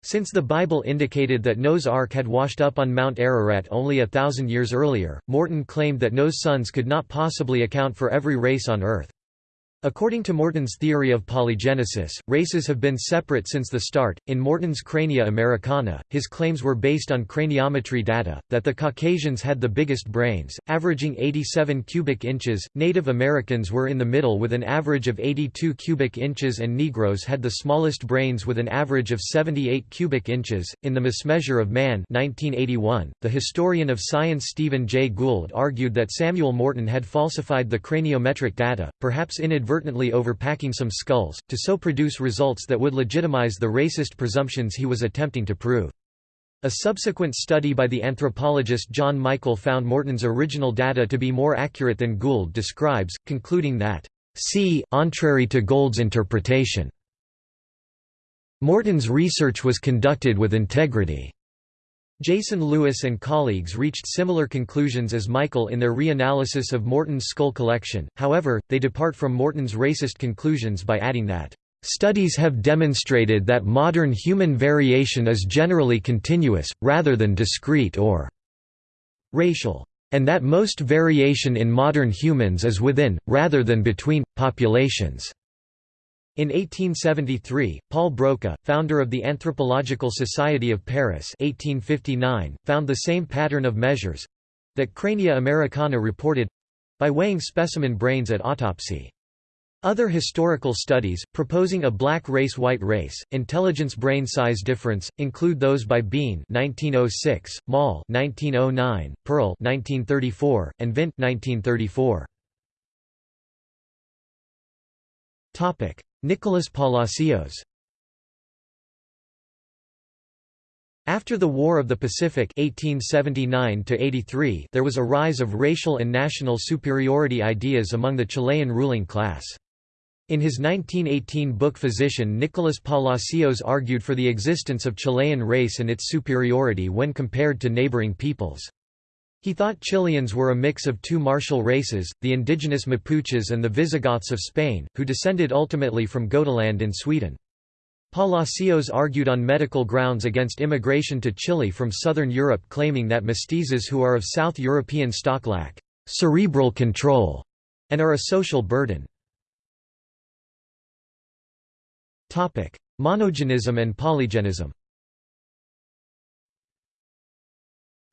Since the Bible indicated that Noah's Ark had washed up on Mount Ararat only a thousand years earlier, Morton claimed that Noah's sons could not possibly account for every race on Earth. According to Morton's theory of polygenesis, races have been separate since the start. In Morton's Crania Americana, his claims were based on craniometry data that the Caucasians had the biggest brains, averaging 87 cubic inches, Native Americans were in the middle with an average of 82 cubic inches, and Negroes had the smallest brains with an average of 78 cubic inches. In The Mismeasure of Man, 1981, the historian of science Stephen Jay Gould argued that Samuel Morton had falsified the craniometric data, perhaps inadvertently inadvertently overpacking some skulls, to so produce results that would legitimize the racist presumptions he was attempting to prove. A subsequent study by the anthropologist John Michael found Morton's original data to be more accurate than Gould describes, concluding that, "c contrary to Gould's interpretation." Morton's research was conducted with integrity. Jason Lewis and colleagues reached similar conclusions as Michael in their reanalysis of Morton's skull collection, however, they depart from Morton's racist conclusions by adding that, "...studies have demonstrated that modern human variation is generally continuous, rather than discrete or racial, and that most variation in modern humans is within, rather than between, populations." In 1873, Paul Broca, founder of the Anthropological Society of Paris 1859, found the same pattern of measures—that Crania Americana reported—by weighing specimen brains at autopsy. Other historical studies, proposing a black race-white race, intelligence brain size difference, include those by Bean 1906, Moll 1909, Pearl 1934, and Vint 1934. Topic: Nicholas Palacios After the War of the Pacific 1879 there was a rise of racial and national superiority ideas among the Chilean ruling class. In his 1918 book Physician Nicholas Palacios argued for the existence of Chilean race and its superiority when compared to neighboring peoples. He thought Chileans were a mix of two martial races, the indigenous Mapuches and the Visigoths of Spain, who descended ultimately from Gotaland in Sweden. Palacios argued on medical grounds against immigration to Chile from southern Europe claiming that mestizos who are of South European stock lack «cerebral control» and are a social burden. Monogenism and polygenism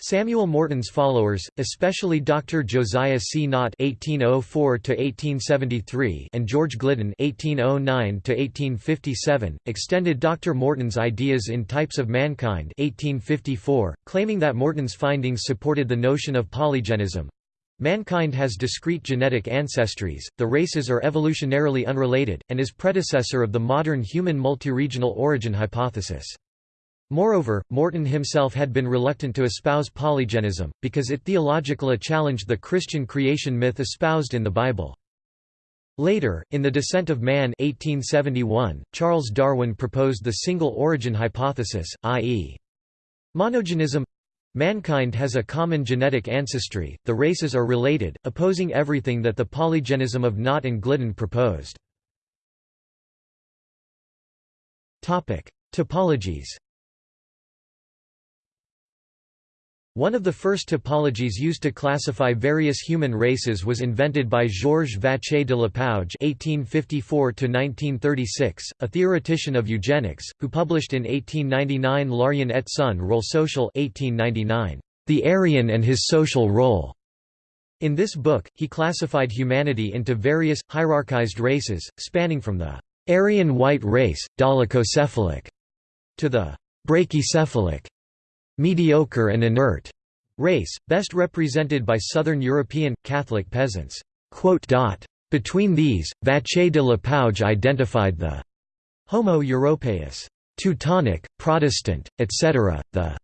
Samuel Morton's followers, especially Dr. Josiah C. Nott (1804–1873) and George Gliddon (1809–1857), extended Dr. Morton's ideas in Types of Mankind (1854), claiming that Morton's findings supported the notion of polygenism. Mankind has discrete genetic ancestries, the races are evolutionarily unrelated, and is predecessor of the modern human multiregional origin hypothesis. Moreover, Morton himself had been reluctant to espouse polygenism, because it theologically challenged the Christian creation myth espoused in the Bible. Later, in The Descent of Man 1871, Charles Darwin proposed the single origin hypothesis, i.e. monogenism Mankind has a common genetic ancestry, the races are related, opposing everything that the polygenism of Nott and Gliddon proposed. Typologies One of the first typologies used to classify various human races was invented by Georges Vacher de Lapouge (1854–1936), a theoretician of eugenics, who published in 1899 L'Aryen et son rôle social (1899), The Aryan and his social role. In this book, he classified humanity into various, hierarchized races, spanning from the Aryan white race, dolichocephalic, to the brachycephalic, mediocre and inert race, best represented by Southern European, Catholic peasants. Between these, Vacher de Lapouge identified the Homo europaeus, Teutonic, Protestant, etc., the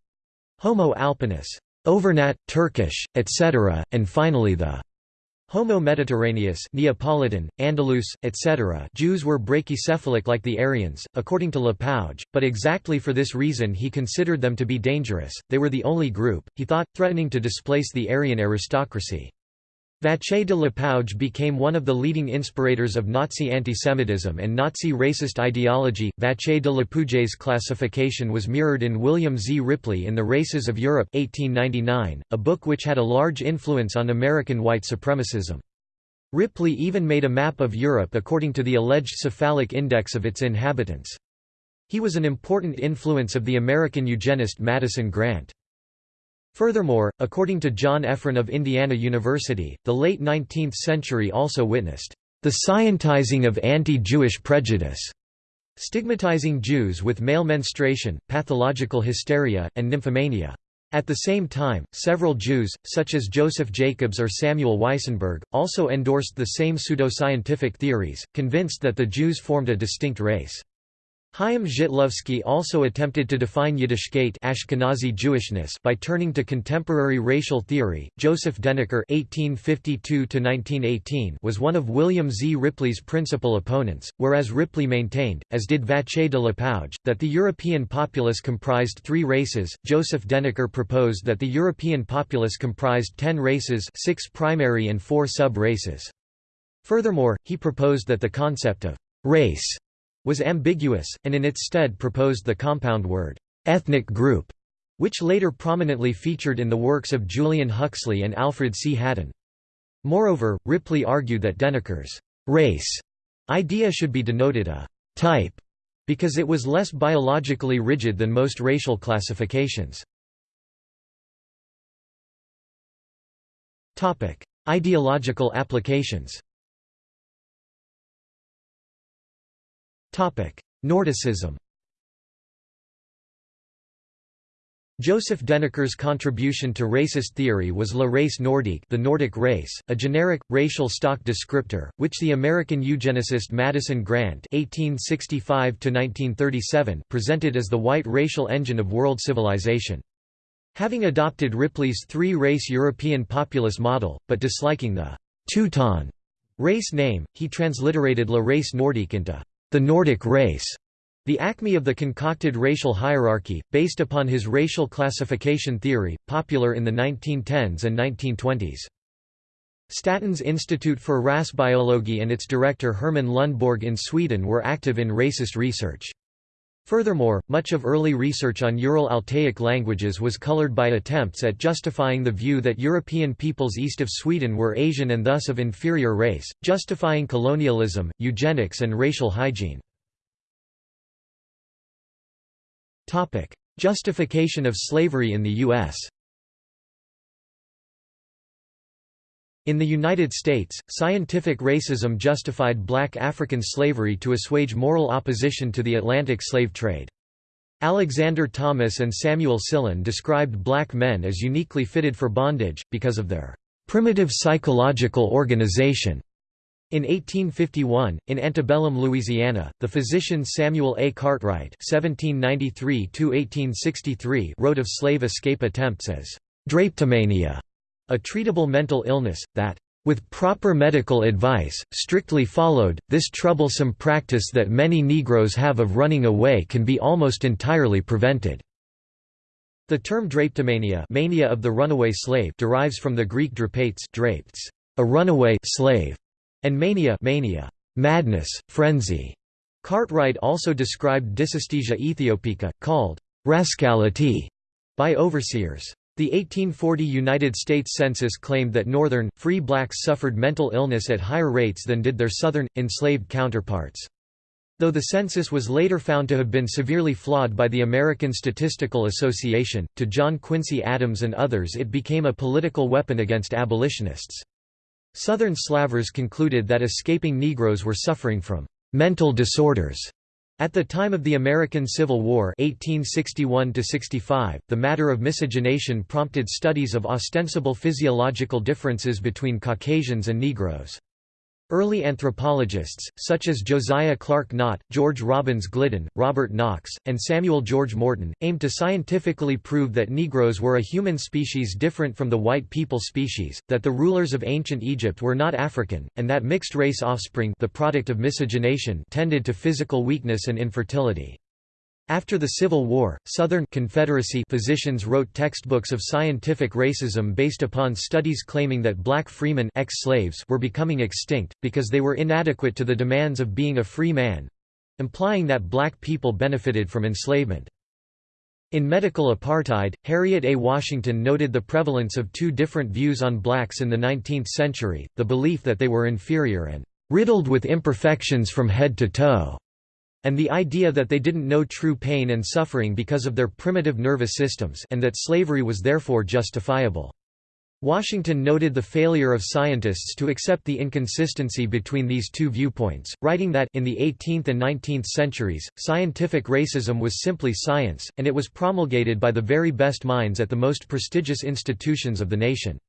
Homo alpinus, Auvergnat, Turkish, etc., and finally the Homo Mediterraneus Neapolitan, Andalus, etc. Jews were brachycephalic like the Aryans, according to Lapouge, but exactly for this reason he considered them to be dangerous, they were the only group, he thought, threatening to displace the Aryan aristocracy. Vacher de Lapouge became one of the leading inspirators of Nazi antisemitism and Nazi racist ideology. Vacher de Lapouge's classification was mirrored in William Z. Ripley in The Races of Europe 1899, a book which had a large influence on American white supremacism. Ripley even made a map of Europe according to the alleged cephalic index of its inhabitants. He was an important influence of the American eugenist Madison Grant. Furthermore, according to John Efron of Indiana University, the late 19th century also witnessed the scientizing of anti-Jewish prejudice, stigmatizing Jews with male menstruation, pathological hysteria, and nymphomania. At the same time, several Jews, such as Joseph Jacobs or Samuel Weissenberg, also endorsed the same pseudoscientific theories, convinced that the Jews formed a distinct race. Chaim Zhitlovsky also attempted to define Yiddishkeit Ashkenazi Jewishness by turning to contemporary racial theory. Joseph Deniker (1852–1918) was one of William Z. Ripley's principal opponents, whereas Ripley maintained, as did Vacher de Lapouge, that the European populace comprised three races. Joseph Deniker proposed that the European populace comprised ten races, six primary and four sub-races. Furthermore, he proposed that the concept of race was ambiguous, and in its stead proposed the compound word, ethnic group, which later prominently featured in the works of Julian Huxley and Alfred C. Haddon. Moreover, Ripley argued that Deniker's race idea should be denoted a type because it was less biologically rigid than most racial classifications. Ideological applications Nordicism Joseph Deniker's contribution to racist theory was la race nordique the Nordic race, a generic, racial stock descriptor, which the American eugenicist Madison Grant (1865–1937) presented as the white racial engine of world civilization. Having adopted Ripley's three-race European populist model, but disliking the Teuton race name, he transliterated la race nordique into the Nordic race, the acme of the concocted racial hierarchy, based upon his racial classification theory, popular in the 1910s and 1920s. Statens Institute for Rasbiology and its director Herman Lundborg in Sweden were active in racist research. Furthermore, much of early research on Ural-Altaic languages was colored by attempts at justifying the view that European peoples east of Sweden were Asian and thus of inferior race, justifying colonialism, eugenics and racial hygiene. Justification of slavery in the U.S. In the United States, scientific racism justified black African slavery to assuage moral opposition to the Atlantic slave trade. Alexander Thomas and Samuel Sillen described black men as uniquely fitted for bondage, because of their primitive psychological organization. In 1851, in antebellum Louisiana, the physician Samuel A. Cartwright (1793–1863) wrote of slave escape attempts as drapetomania, a treatable mental illness, that with proper medical advice, strictly followed, this troublesome practice that many Negroes have of running away can be almost entirely prevented." The term drapetomania mania of the runaway slave derives from the Greek drapates drapes, a runaway slave, and mania, mania madness, frenzy. Cartwright also described dysesthesia ethiopica, called rascality, by overseers. The 1840 United States Census claimed that Northern, free blacks suffered mental illness at higher rates than did their Southern, enslaved counterparts. Though the census was later found to have been severely flawed by the American Statistical Association, to John Quincy Adams and others it became a political weapon against abolitionists. Southern slavers concluded that escaping Negroes were suffering from mental disorders at the time of the American Civil War 1861 the matter of miscegenation prompted studies of ostensible physiological differences between Caucasians and Negroes. Early anthropologists, such as Josiah Clark Nott, George Robins Gliddon, Robert Knox, and Samuel George Morton, aimed to scientifically prove that Negroes were a human species different from the white people species, that the rulers of ancient Egypt were not African, and that mixed-race offspring the product of miscegenation tended to physical weakness and infertility. After the Civil War, Southern Confederacy physicians wrote textbooks of scientific racism based upon studies claiming that black freemen ex-slaves were becoming extinct, because they were inadequate to the demands of being a free man—implying that black people benefited from enslavement. In Medical Apartheid, Harriet A. Washington noted the prevalence of two different views on blacks in the 19th century, the belief that they were inferior and "...riddled with imperfections from head to toe", and the idea that they didn't know true pain and suffering because of their primitive nervous systems and that slavery was therefore justifiable. Washington noted the failure of scientists to accept the inconsistency between these two viewpoints, writing that in the 18th and 19th centuries, scientific racism was simply science, and it was promulgated by the very best minds at the most prestigious institutions of the nation.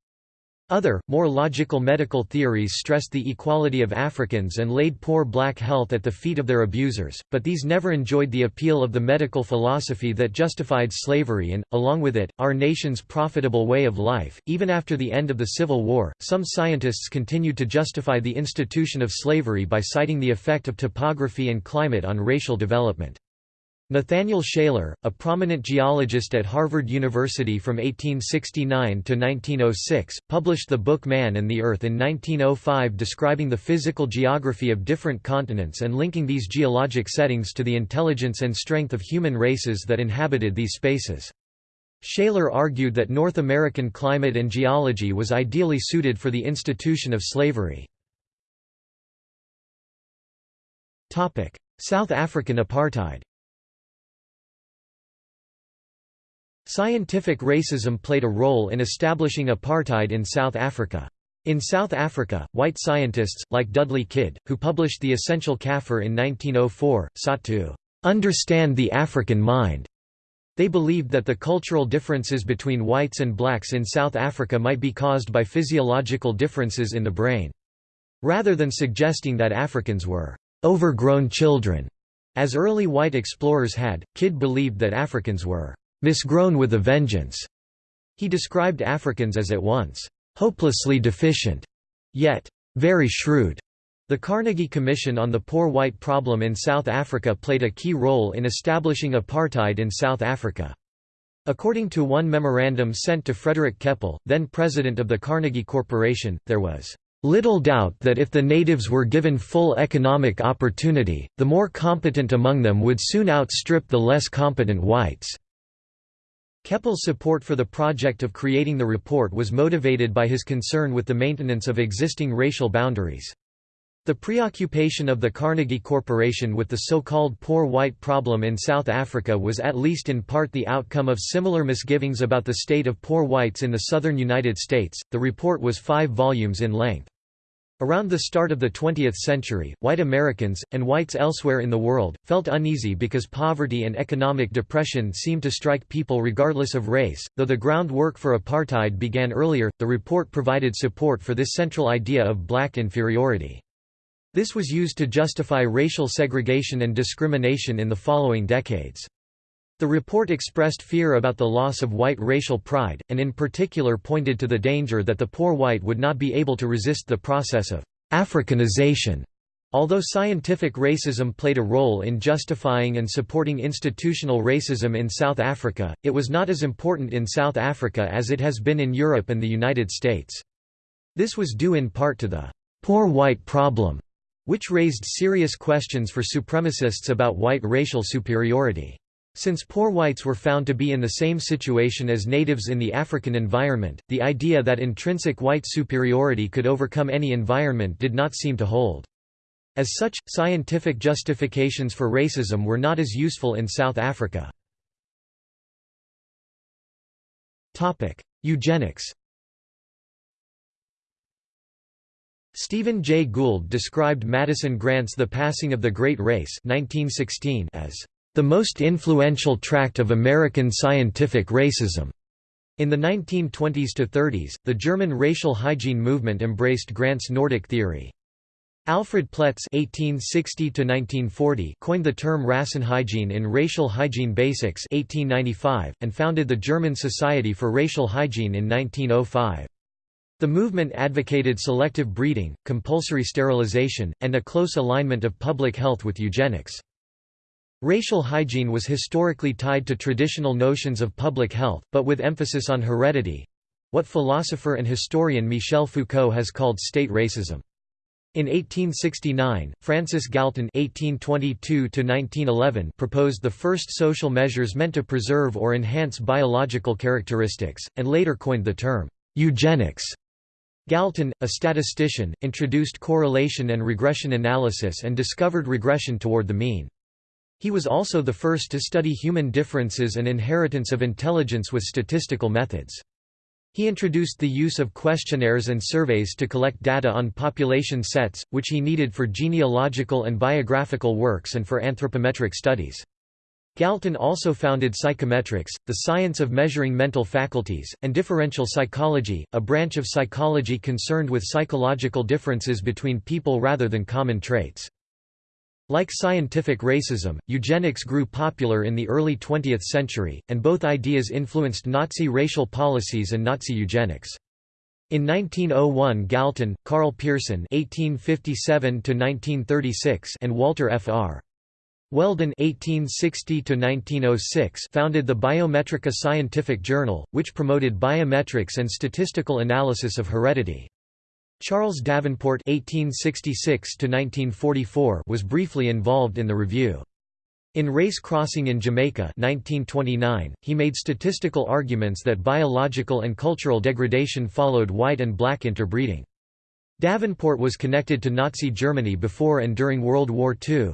Other, more logical medical theories stressed the equality of Africans and laid poor black health at the feet of their abusers, but these never enjoyed the appeal of the medical philosophy that justified slavery and, along with it, our nation's profitable way of life. Even after the end of the Civil War, some scientists continued to justify the institution of slavery by citing the effect of topography and climate on racial development. Nathaniel Shaler, a prominent geologist at Harvard University from 1869 to 1906, published the book Man and the Earth in 1905 describing the physical geography of different continents and linking these geologic settings to the intelligence and strength of human races that inhabited these spaces. Shaler argued that North American climate and geology was ideally suited for the institution of slavery. South African apartheid Scientific racism played a role in establishing apartheid in South Africa. In South Africa, white scientists, like Dudley Kidd, who published The Essential Kaffir in 1904, sought to "...understand the African mind." They believed that the cultural differences between whites and blacks in South Africa might be caused by physiological differences in the brain. Rather than suggesting that Africans were "...overgrown children," as early white explorers had, Kidd believed that Africans were misgrown with a vengeance. He described Africans as at once hopelessly deficient, yet very shrewd. The Carnegie Commission on the Poor White Problem in South Africa played a key role in establishing apartheid in South Africa. According to one memorandum sent to Frederick Keppel, then president of the Carnegie Corporation, there was little doubt that if the natives were given full economic opportunity, the more competent among them would soon outstrip the less competent whites. Keppel's support for the project of creating the report was motivated by his concern with the maintenance of existing racial boundaries. The preoccupation of the Carnegie Corporation with the so-called poor white problem in South Africa was at least in part the outcome of similar misgivings about the state of poor whites in the southern United States. The report was 5 volumes in length. Around the start of the 20th century, white Americans, and whites elsewhere in the world, felt uneasy because poverty and economic depression seemed to strike people regardless of race. Though the groundwork for apartheid began earlier, the report provided support for this central idea of black inferiority. This was used to justify racial segregation and discrimination in the following decades. The report expressed fear about the loss of white racial pride, and in particular pointed to the danger that the poor white would not be able to resist the process of Africanization. Although scientific racism played a role in justifying and supporting institutional racism in South Africa, it was not as important in South Africa as it has been in Europe and the United States. This was due in part to the poor white problem, which raised serious questions for supremacists about white racial superiority. Since poor whites were found to be in the same situation as natives in the African environment, the idea that intrinsic white superiority could overcome any environment did not seem to hold. As such, scientific justifications for racism were not as useful in South Africa. Eugenics Stephen Jay Gould described Madison Grant's The Passing of the Great Race 1916 as the most influential tract of American scientific racism. In the 1920s to 30s, the German racial hygiene movement embraced Grant's Nordic theory. Alfred Ploetz (1860–1940) coined the term Rassenhygiene in Racial Hygiene Basics (1895) and founded the German Society for Racial Hygiene in 1905. The movement advocated selective breeding, compulsory sterilization, and a close alignment of public health with eugenics. Racial hygiene was historically tied to traditional notions of public health, but with emphasis on heredity—what philosopher and historian Michel Foucault has called state racism. In 1869, Francis Galton (1822–1911) proposed the first social measures meant to preserve or enhance biological characteristics, and later coined the term eugenics. Galton, a statistician, introduced correlation and regression analysis and discovered regression toward the mean. He was also the first to study human differences and inheritance of intelligence with statistical methods. He introduced the use of questionnaires and surveys to collect data on population sets, which he needed for genealogical and biographical works and for anthropometric studies. Galton also founded psychometrics, the science of measuring mental faculties, and differential psychology, a branch of psychology concerned with psychological differences between people rather than common traits. Like scientific racism, eugenics grew popular in the early 20th century, and both ideas influenced Nazi racial policies and Nazi eugenics. In 1901 Galton, Karl Pearson (1857–1936) and Walter F. R. Weldon (1860–1906) founded the Biometrika Scientific Journal, which promoted biometrics and statistical analysis of heredity. Charles Davenport (1866–1944) was briefly involved in the review. In Race Crossing in Jamaica 1929, he made statistical arguments that biological and cultural degradation followed white and black interbreeding. Davenport was connected to Nazi Germany before and during World War II.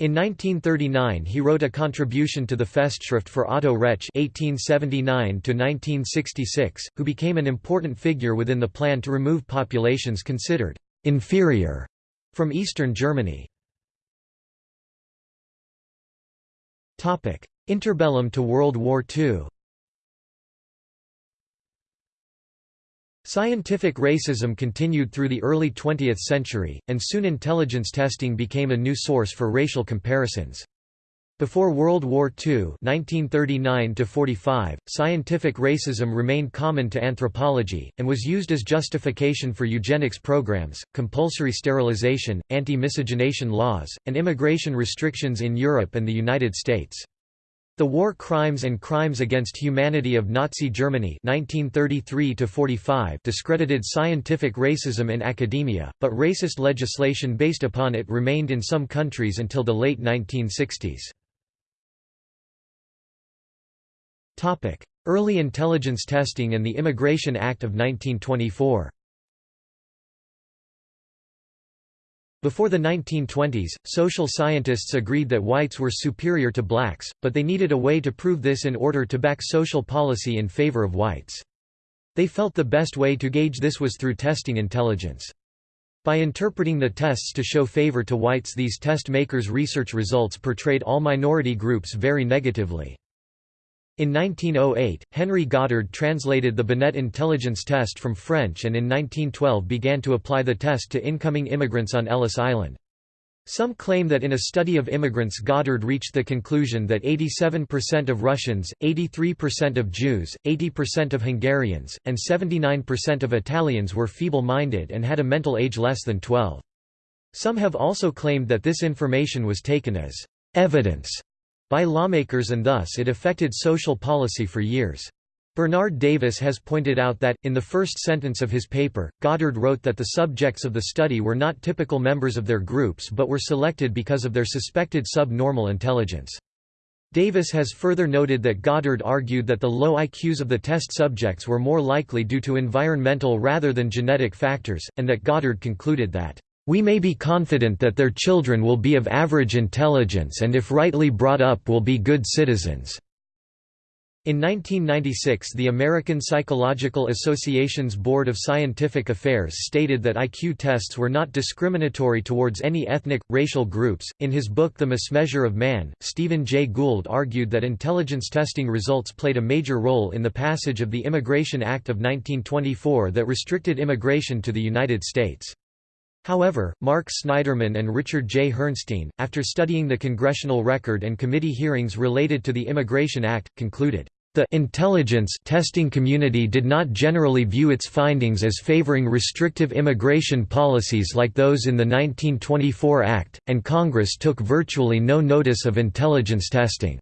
In 1939 he wrote a contribution to the Festschrift for Otto Reche (1879–1966), who became an important figure within the plan to remove populations considered «inferior» from eastern Germany. Interbellum to World War II Scientific racism continued through the early 20th century, and soon intelligence testing became a new source for racial comparisons. Before World War II (1939–45), scientific racism remained common to anthropology, and was used as justification for eugenics programs, compulsory sterilization, anti-miscegenation laws, and immigration restrictions in Europe and the United States. The War Crimes and Crimes Against Humanity of Nazi Germany 1933 discredited scientific racism in academia, but racist legislation based upon it remained in some countries until the late 1960s. Early intelligence testing and the Immigration Act of 1924 Before the 1920s, social scientists agreed that whites were superior to blacks, but they needed a way to prove this in order to back social policy in favor of whites. They felt the best way to gauge this was through testing intelligence. By interpreting the tests to show favor to whites these test makers' research results portrayed all minority groups very negatively. In 1908, Henry Goddard translated the Binet intelligence test from French and in 1912 began to apply the test to incoming immigrants on Ellis Island. Some claim that in a study of immigrants Goddard reached the conclusion that 87% of Russians, 83% of Jews, 80% of Hungarians, and 79% of Italians were feeble-minded and had a mental age less than 12. Some have also claimed that this information was taken as evidence by lawmakers and thus it affected social policy for years. Bernard Davis has pointed out that, in the first sentence of his paper, Goddard wrote that the subjects of the study were not typical members of their groups but were selected because of their suspected sub-normal intelligence. Davis has further noted that Goddard argued that the low IQs of the test subjects were more likely due to environmental rather than genetic factors, and that Goddard concluded that we may be confident that their children will be of average intelligence and if rightly brought up will be good citizens." In 1996 the American Psychological Association's Board of Scientific Affairs stated that IQ tests were not discriminatory towards any ethnic, racial groups. In his book The Mismeasure of Man, Stephen Jay Gould argued that intelligence testing results played a major role in the passage of the Immigration Act of 1924 that restricted immigration to the United States. However, Mark Snyderman and Richard J. Herrnstein, after studying the congressional record and committee hearings related to the Immigration Act, concluded, "...the intelligence testing community did not generally view its findings as favoring restrictive immigration policies like those in the 1924 Act, and Congress took virtually no notice of intelligence testing."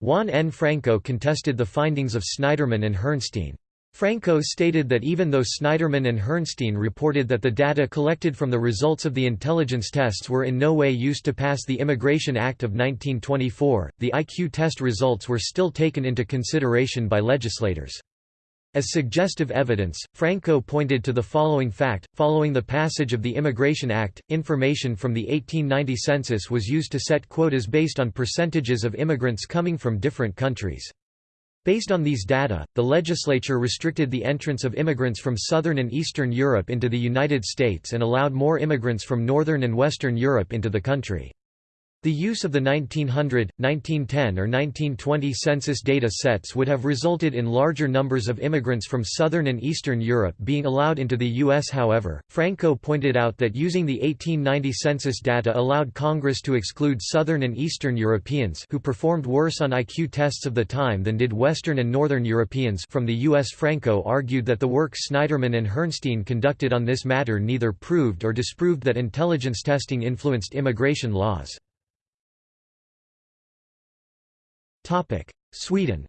Juan N. Franco contested the findings of Snyderman and Herrnstein. Franco stated that even though Snyderman and Herrnstein reported that the data collected from the results of the intelligence tests were in no way used to pass the Immigration Act of 1924, the IQ test results were still taken into consideration by legislators. As suggestive evidence, Franco pointed to the following fact, following the passage of the Immigration Act, information from the 1890 census was used to set quotas based on percentages of immigrants coming from different countries. Based on these data, the legislature restricted the entrance of immigrants from southern and eastern Europe into the United States and allowed more immigrants from northern and western Europe into the country. The use of the 1900, 1910 or 1920 census data sets would have resulted in larger numbers of immigrants from southern and eastern Europe being allowed into the U.S. However, Franco pointed out that using the 1890 census data allowed Congress to exclude southern and eastern Europeans who performed worse on IQ tests of the time than did western and northern Europeans from the U.S. Franco argued that the work Snyderman and Herrnstein conducted on this matter neither proved or disproved that intelligence testing influenced immigration laws. Sweden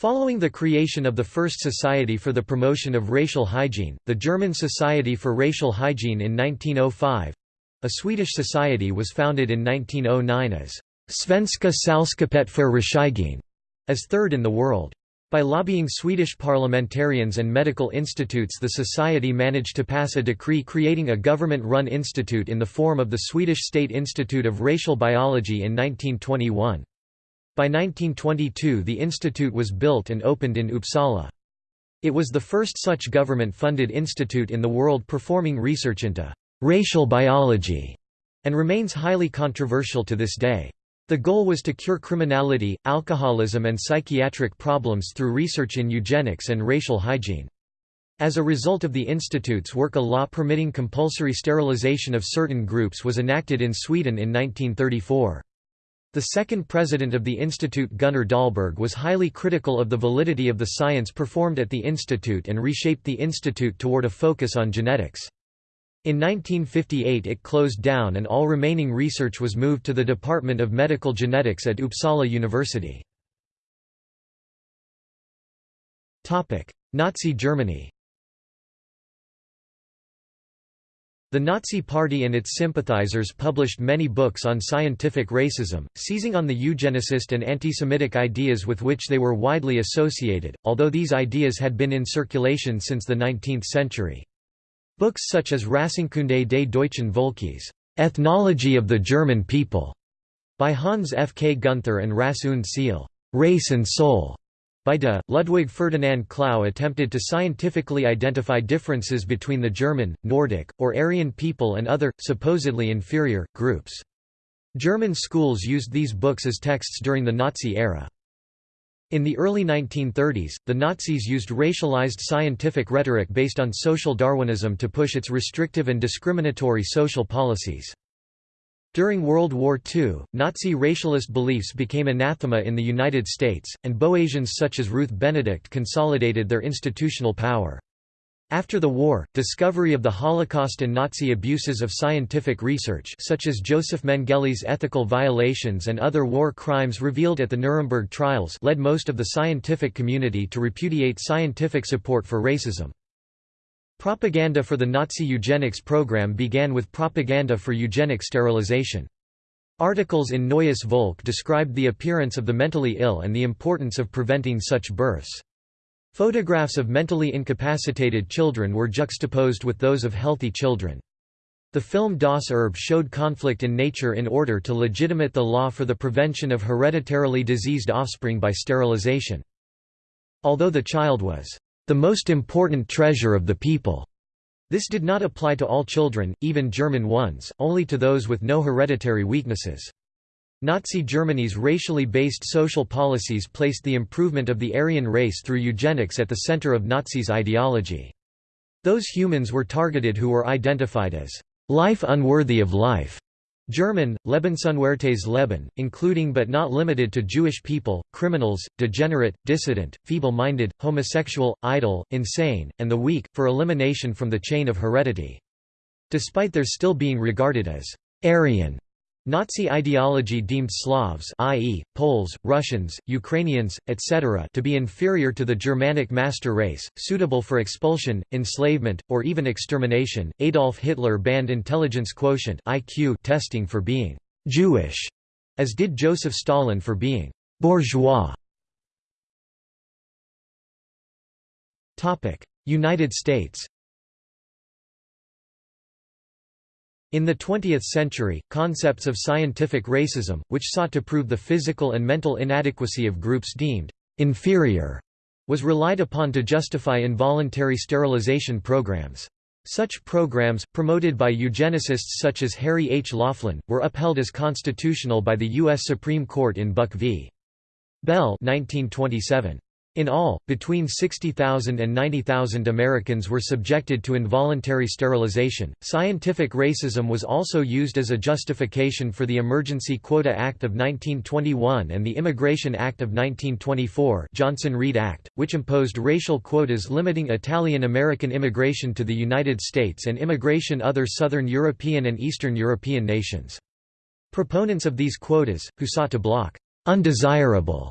Following the creation of the first Society for the Promotion of Racial Hygiene, the German Society for Racial Hygiene in 1905—a Swedish society was founded in 1909 as Svenska Sällskapet för Rättshygiene, as third in the world. By lobbying Swedish parliamentarians and medical institutes the society managed to pass a decree creating a government-run institute in the form of the Swedish State Institute of Racial Biology in 1921. By 1922 the institute was built and opened in Uppsala. It was the first such government-funded institute in the world performing research into racial biology, and remains highly controversial to this day. The goal was to cure criminality, alcoholism and psychiatric problems through research in eugenics and racial hygiene. As a result of the institute's work a law permitting compulsory sterilization of certain groups was enacted in Sweden in 1934. The second president of the institute Gunnar Dahlberg was highly critical of the validity of the science performed at the institute and reshaped the institute toward a focus on genetics. In 1958 it closed down and all remaining research was moved to the Department of Medical Genetics at Uppsala University. Nazi Germany The Nazi Party and its sympathizers published many books on scientific racism, seizing on the eugenicist and anti-Semitic ideas with which they were widely associated, although these ideas had been in circulation since the 19th century. Books such as Rassenkunde des deutschen Volkes Ethnology of the German People, by Hans F. K. Gunther and Rasse und Seele Race and Soul, by de, Ludwig Ferdinand Clauss attempted to scientifically identify differences between the German, Nordic, or Aryan people and other, supposedly inferior, groups. German schools used these books as texts during the Nazi era. In the early 1930s, the Nazis used racialized scientific rhetoric based on social Darwinism to push its restrictive and discriminatory social policies. During World War II, Nazi racialist beliefs became anathema in the United States, and Boasians such as Ruth Benedict consolidated their institutional power. After the war, discovery of the Holocaust and Nazi abuses of scientific research such as Joseph Mengele's ethical violations and other war crimes revealed at the Nuremberg trials led most of the scientific community to repudiate scientific support for racism. Propaganda for the Nazi eugenics program began with propaganda for eugenic sterilization. Articles in Neues Volk described the appearance of the mentally ill and the importance of preventing such births. Photographs of mentally incapacitated children were juxtaposed with those of healthy children. The film Das Erbe showed conflict in nature in order to legitimate the law for the prevention of hereditarily diseased offspring by sterilization. Although the child was the most important treasure of the people, this did not apply to all children, even German ones, only to those with no hereditary weaknesses. Nazi Germany's racially based social policies placed the improvement of the Aryan race through eugenics at the center of Nazis' ideology. Those humans were targeted who were identified as life unworthy of life. German, Lebensunwertes Leben, including but not limited to Jewish people, criminals, degenerate, dissident, feeble-minded, homosexual, idle, insane, and the weak, for elimination from the chain of heredity. Despite their still being regarded as Aryan Nazi ideology deemed Slavs i.e., Poles, Russians, Ukrainians, etc. to be inferior to the Germanic master race, suitable for expulsion, enslavement, or even extermination. Adolf Hitler banned intelligence quotient IQ testing for being «Jewish», as did Joseph Stalin for being «bourgeois». United States In the 20th century, concepts of scientific racism, which sought to prove the physical and mental inadequacy of groups deemed inferior, was relied upon to justify involuntary sterilization programs. Such programs, promoted by eugenicists such as Harry H. Laughlin, were upheld as constitutional by the U.S. Supreme Court in Buck v. Bell 1927. In all, between 60,000 and 90,000 Americans were subjected to involuntary sterilization. Scientific racism was also used as a justification for the Emergency Quota Act of 1921 and the Immigration Act of 1924, Johnson-Reed Act, which imposed racial quotas limiting Italian American immigration to the United States and immigration other Southern European and Eastern European nations. Proponents of these quotas, who sought to block undesirable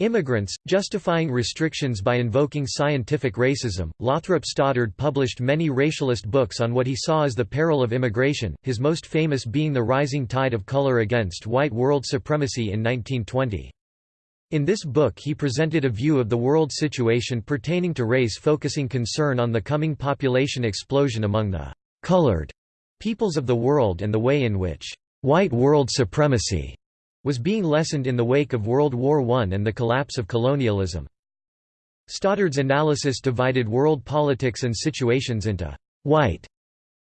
Immigrants, justifying restrictions by invoking scientific racism, Lothrop Stoddard published many racialist books on what he saw as the peril of immigration, his most famous being The Rising Tide of Color Against White World Supremacy in 1920. In this book he presented a view of the world situation pertaining to race focusing concern on the coming population explosion among the «colored» peoples of the world and the way in which «white world supremacy» was being lessened in the wake of World War I and the collapse of colonialism. Stoddard's analysis divided world politics and situations into white,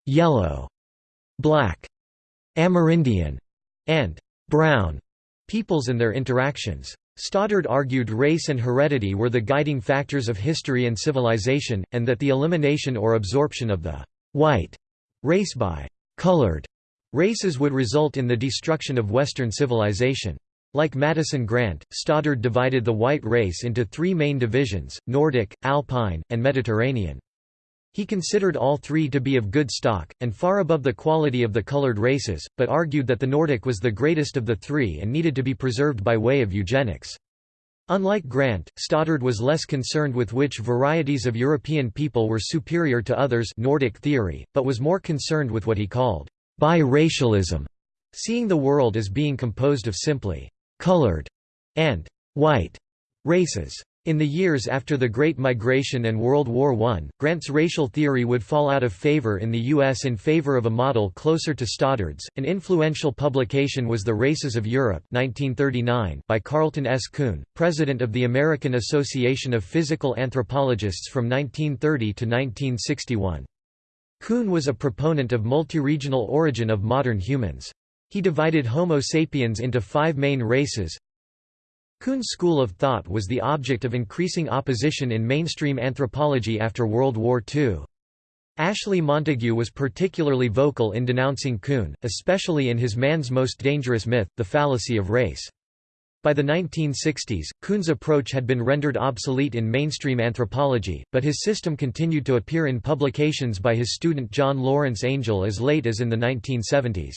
yellow, black, Amerindian, and brown peoples and their interactions. Stoddard argued race and heredity were the guiding factors of history and civilization, and that the elimination or absorption of the white race by colored Races would result in the destruction of Western civilization. Like Madison Grant, Stoddard divided the white race into three main divisions, Nordic, Alpine, and Mediterranean. He considered all three to be of good stock, and far above the quality of the colored races, but argued that the Nordic was the greatest of the three and needed to be preserved by way of eugenics. Unlike Grant, Stoddard was less concerned with which varieties of European people were superior to others Nordic theory, but was more concerned with what he called Biracialism, seeing the world as being composed of simply colored and white races. In the years after the Great Migration and World War I, Grant's racial theory would fall out of favor in the U.S. in favor of a model closer to Stoddard's. An influential publication was The Races of Europe 1939 by Carleton S. Coon, president of the American Association of Physical Anthropologists from 1930 to 1961. Coon was a proponent of multi-regional origin of modern humans. He divided Homo sapiens into five main races. Coon's school of thought was the object of increasing opposition in mainstream anthropology after World War II. Ashley Montagu was particularly vocal in denouncing Coon, especially in his Man's Most Dangerous Myth, The Fallacy of Race. By the 1960s, Coon's approach had been rendered obsolete in mainstream anthropology, but his system continued to appear in publications by his student John Lawrence Angel as late as in the 1970s.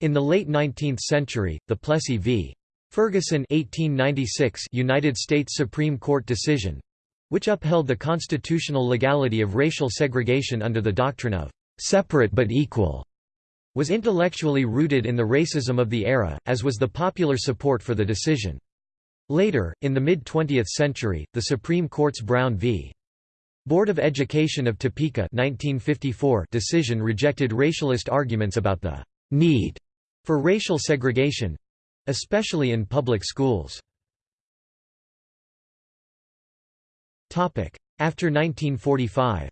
In the late 19th century, the Plessy v. Ferguson 1896 United States Supreme Court decision which upheld the constitutional legality of racial segregation under the doctrine of separate but equal was intellectually rooted in the racism of the era, as was the popular support for the decision. Later, in the mid-20th century, the Supreme Court's Brown v. Board of Education of Topeka 1954 decision rejected racialist arguments about the «need» for racial segregation—especially in public schools. After 1945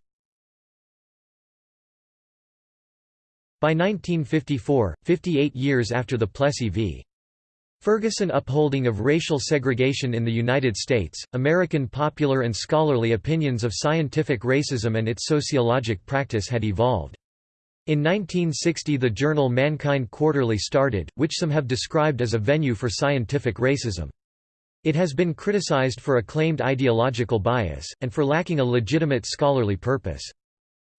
By 1954, 58 years after the Plessy v. Ferguson upholding of racial segregation in the United States, American popular and scholarly opinions of scientific racism and its sociologic practice had evolved. In 1960 the journal Mankind Quarterly started, which some have described as a venue for scientific racism. It has been criticized for a claimed ideological bias, and for lacking a legitimate scholarly purpose.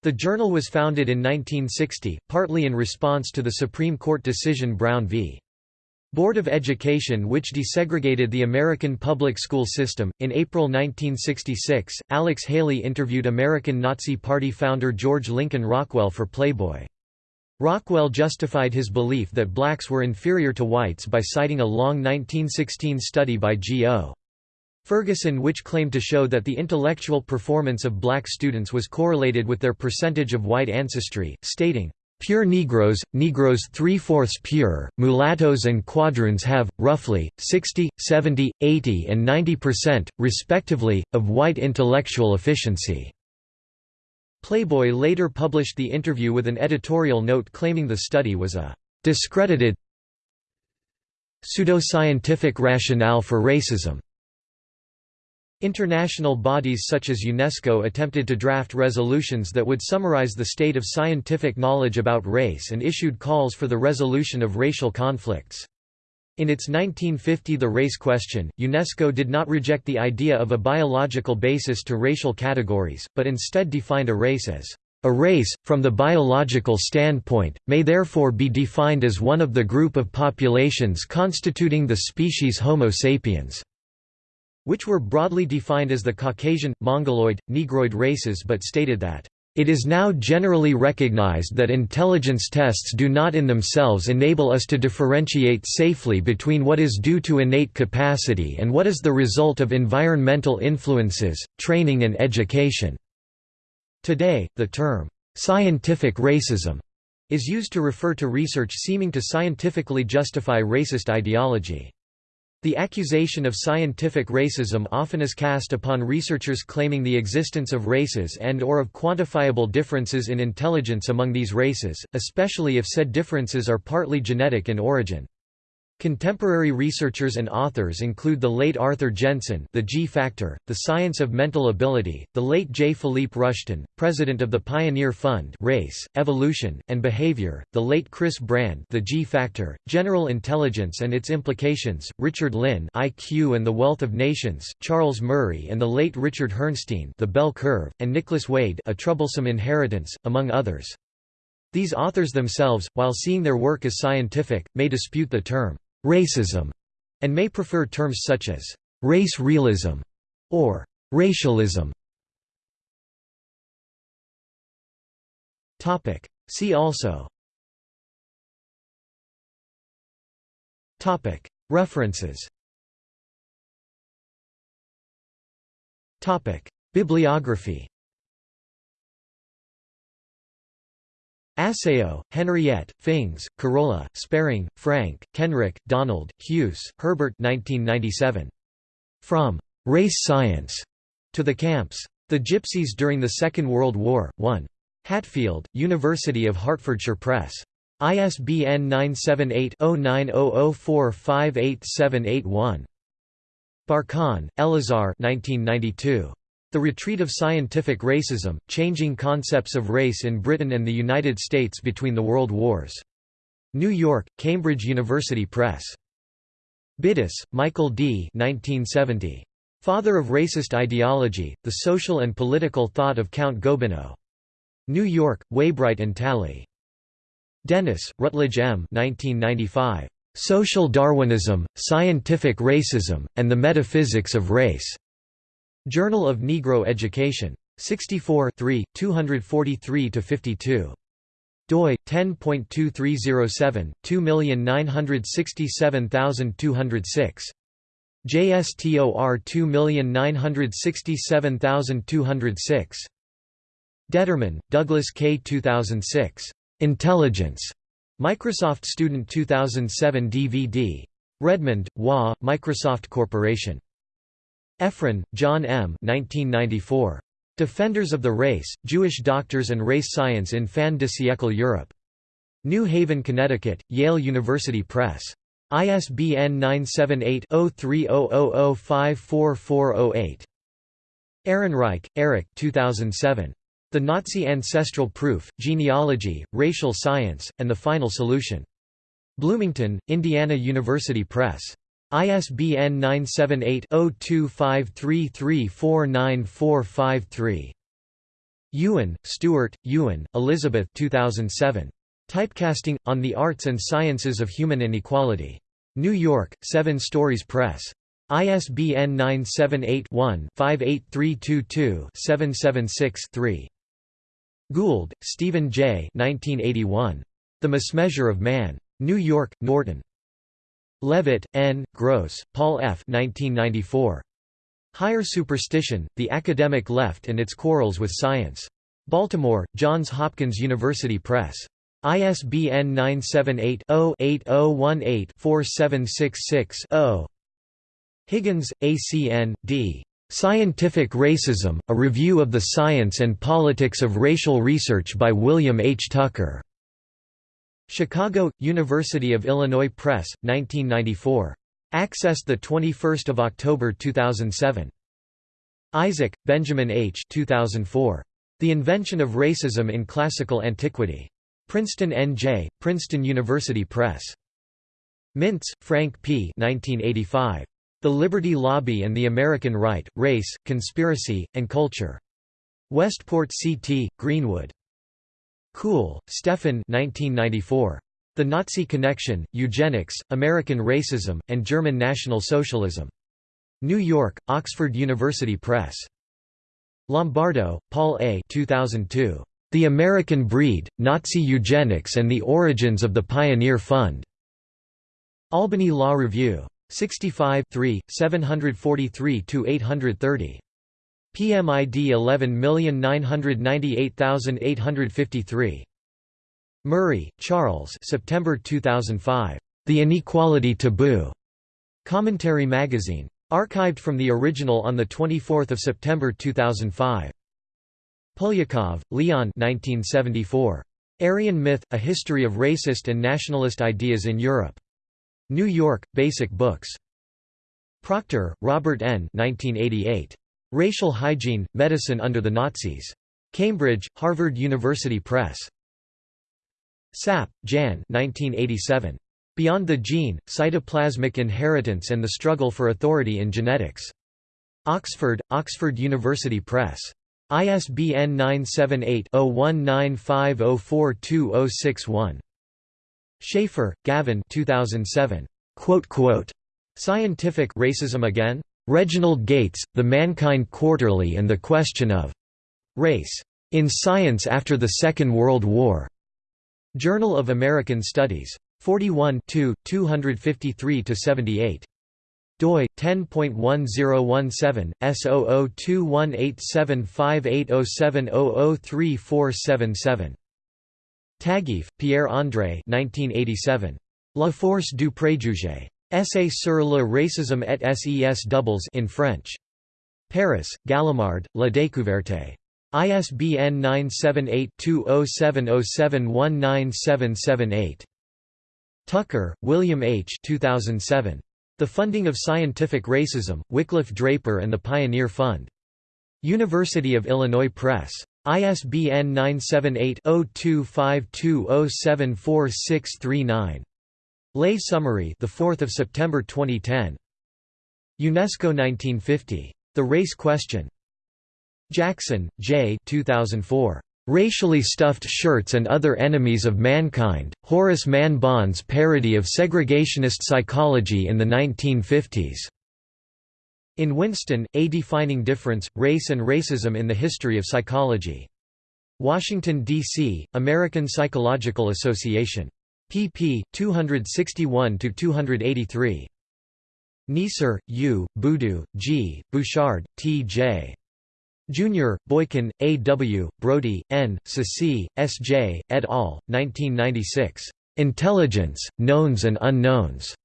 The journal was founded in 1960, partly in response to the Supreme Court decision Brown v. Board of Education which desegregated the American public school system. In April 1966, Alex Haley interviewed American Nazi Party founder George Lincoln Rockwell for Playboy. Rockwell justified his belief that blacks were inferior to whites by citing a long 1916 study by G.O. Ferguson which claimed to show that the intellectual performance of black students was correlated with their percentage of white ancestry, stating, Pure Negroes, Negroes three-fourths pure, mulattoes and quadroons have, roughly, 60, 70, 80 and 90 percent, respectively, of white intellectual efficiency." Playboy later published the interview with an editorial note claiming the study was a «discredited pseudoscientific rationale for racism» International bodies such as UNESCO attempted to draft resolutions that would summarize the state of scientific knowledge about race and issued calls for the resolution of racial conflicts. In its 1950 The Race Question, UNESCO did not reject the idea of a biological basis to racial categories, but instead defined a race as a race, from the biological standpoint, may therefore be defined as one of the group of populations constituting the species Homo sapiens which were broadly defined as the Caucasian, Mongoloid, Negroid races but stated that it is now generally recognized that intelligence tests do not in themselves enable us to differentiate safely between what is due to innate capacity and what is the result of environmental influences, training and education." Today, the term, "'scientific racism' is used to refer to research seeming to scientifically justify racist ideology. The accusation of scientific racism often is cast upon researchers claiming the existence of races and or of quantifiable differences in intelligence among these races, especially if said differences are partly genetic in origin. Contemporary researchers and authors include the late Arthur Jensen The G Factor, The Science of Mental Ability, the late J. Philippe Rushton, president of the Pioneer Fund Race, Evolution, and Behavior, the late Chris Brand The G Factor, General Intelligence and Its Implications, Richard Lynn IQ and the Wealth of Nations, Charles Murray and the late Richard Herrnstein The Bell Curve, and Nicholas Wade A Troublesome Inheritance, among others. These authors themselves, while seeing their work as scientific, may dispute the term racism, and may prefer terms such as race realism or racialism. Topic. See also Topic. References Topic. Bibliography Assayot, Henriette, Fings, Carola, Sparing, Frank, Kenrick, Donald, Hughes, Herbert 1997. From "'Race Science' to the Camps. The Gypsies During the Second World War, 1. Hatfield, University of Hertfordshire Press. ISBN 978-0900458781. Barkan, Elazar 1992. The Retreat of Scientific Racism, Changing Concepts of Race in Britain and the United States Between the World Wars. New York, Cambridge University Press. Biddiss, Michael D. 1970. Father of Racist Ideology, The Social and Political Thought of Count Gobineau. New York, Weybright and Talley. Dennis, Rutledge M. 1995. Social Darwinism, Scientific Racism, and the Metaphysics of Race. Journal of Negro Education. 64 243–52 doi 10.2307 2967206 JSTOR 2967206 Detterman, Douglas K. 2006. Intelligence. Microsoft Student 2007 DVD. Redmond, WA, Microsoft Corporation. Efron, John M. 1994. Defenders of the Race, Jewish Doctors and Race Science in Fin de siècle Europe. New Haven, Connecticut, Yale University Press. ISBN 978-0300054408. Ehrenreich, Eric 2007. The Nazi Ancestral Proof, Genealogy, Racial Science, and the Final Solution. Bloomington, Indiana University Press. ISBN 978-0253349453. Ewen, Stuart, Ewen, Elizabeth 2007. Typecasting, on the Arts and Sciences of Human Inequality. New York, Seven Stories Press. ISBN 978-1-58322-776-3. Gould, Stephen J. 1981. The Mismeasure of Man. New York, Norton. Levitt, N., Gross, Paul F. 1994. Higher Superstition, The Academic Left and Its Quarrels with Science. Baltimore, Johns Hopkins University Press. ISBN 978-0-8018-4766-0. Higgins, A.C.N., D. Scientific Racism, A Review of the Science and Politics of Racial Research by William H. Tucker. Chicago, University of Illinois Press, 1994. Accessed 21 October 2007. Isaac, Benjamin H. 2004. The Invention of Racism in Classical Antiquity. Princeton N.J., Princeton University Press. Mintz, Frank P. 1985. The Liberty Lobby and the American Right, Race, Conspiracy, and Culture. Westport C.T., Greenwood. Kuhl, Stefan 1994. The Nazi Connection, Eugenics, American Racism, and German National Socialism. New York, Oxford University Press. Lombardo, Paul A. 2002. The American Breed, Nazi Eugenics and the Origins of the Pioneer Fund. Albany Law Review. 65 743–830. PMID 11998853. Murray, Charles September 2005. The Inequality Taboo. Commentary Magazine. Archived from the original on 24 September 2005. Poliakov, Leon 1974. Aryan Myth – A History of Racist and Nationalist Ideas in Europe. New York, Basic Books. Proctor, Robert N. 1988. Racial Hygiene, Medicine Under the Nazis. Cambridge, Harvard University Press. Sapp, Jan 1987. Beyond the Gene, Cytoplasmic Inheritance and the Struggle for Authority in Genetics. Oxford, Oxford University Press. ISBN 978-0195042061. Schaffer, Gavin 2007. Scientific Racism Again? Reginald Gates, The Mankind Quarterly and the Question of Race. In Science After the Second World War. Journal of American Studies. 41 253–78 doi 10.1017 S0021875807003477 Taguieff, Pierre-André 1987. La force du préjugé. Essay sur le racisme et ses doubles in French. Paris, Gallimard, La Découverte. ISBN 978-2070719778. Tucker, William H. 2007. The Funding of Scientific Racism, Wycliffe Draper and the Pioneer Fund. University of Illinois Press. ISBN 978-0252074639. Lay summary, the 4th of September 2010. UNESCO 1950. The Race Question. Jackson, J. 2004. Racially Stuffed Shirts and Other Enemies of Mankind, Horace Mann Bond's parody of segregationist psychology in the 1950s. In Winston, A Defining Difference, Race and Racism in the History of Psychology. Washington, D.C., American Psychological Association. Pp. 261–283. Neisser, U., Boodoo, G., Bouchard, T. J. Jr., Boykin, A. W., Brody, N., Ceci, S. J., et al., 1996. Intelligence, Knowns and Unknowns.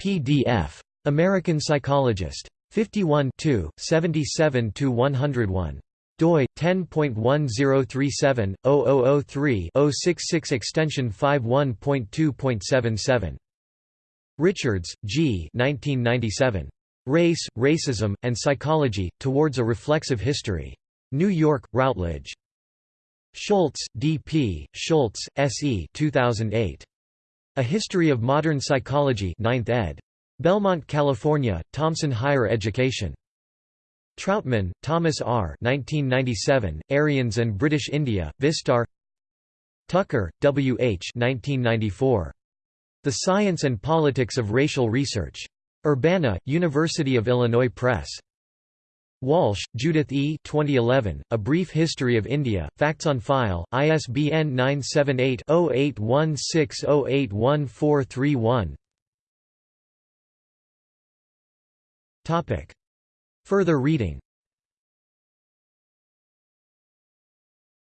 PDF. American Psychologist. 51 77–101 doi 10.1037/0003-066 extension 51.2.77 Richards, G. 1997. Race, Racism, and Psychology, Towards a Reflexive History. New York, Routledge. Schultz, D. P., Schultz, S. E. 2008. A History of Modern Psychology 9th ed. Belmont, California, Thomson Higher Education. Trautmann, Thomas R. 1997, Aryans and British India, Vistaar Tucker, W. H. 1994. The Science and Politics of Racial Research. Urbana, University of Illinois Press. Walsh, Judith E. 2011, A Brief History of India, Facts on File, ISBN 978-0816081431 Further reading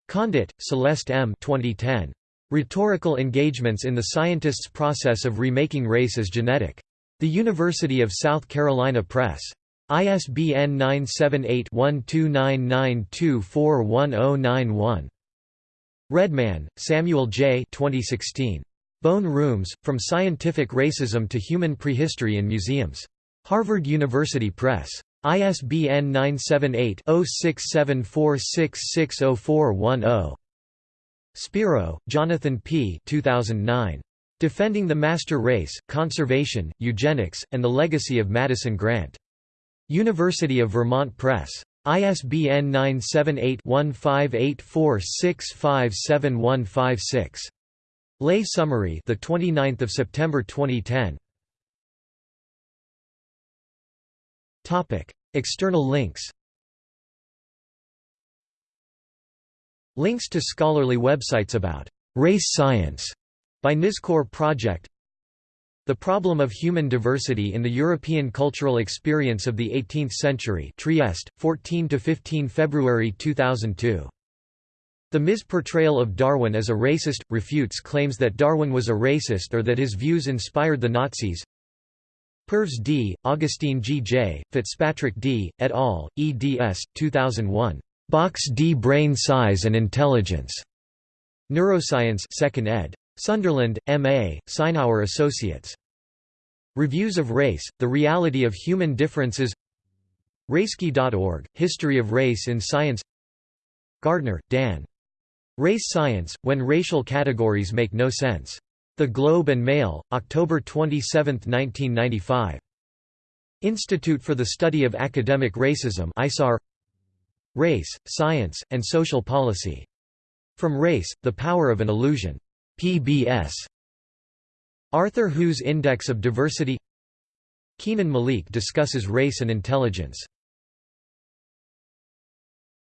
Condit, Celeste M. 2010. Rhetorical Engagements in the Scientist's Process of Remaking Race as Genetic. The University of South Carolina Press. ISBN 978-1299241091. Redman, Samuel J. 2016. Bone Rooms, From Scientific Racism to Human Prehistory in Museums. Harvard University Press. ISBN 978-0674660410. Spiro, Jonathan P. 2009. Defending the Master Race, Conservation, Eugenics, and the Legacy of Madison Grant. University of Vermont Press. ISBN 978-1584657156. Lay summary, the 29th of September 2010. External links. Links to scholarly websites about race science by Nizkor Project. The Problem of Human Diversity in the European Cultural Experience of the Eighteenth Century Trieste, 14–15 February 2002. The misportrayal of Darwin as a racist, refutes claims that Darwin was a racist or that his views inspired the Nazis Purves D., Augustine G. J., Fitzpatrick D., et al., eds. 2001. Box D Brain Size and Intelligence. Neuroscience 2nd ed. Sunderland, M.A., Sinauer Associates. Reviews of Race, The Reality of Human Differences Racekey.org, History of Race in Science Gardner, Dan. Race Science, When Racial Categories Make No Sense. The Globe and Mail, October 27, 1995. Institute for the Study of Academic Racism ISAR Race, Science, and Social Policy. From Race, The Power of an Illusion. PBS. Arthur Hu's Index of Diversity Kenan Malik discusses race and intelligence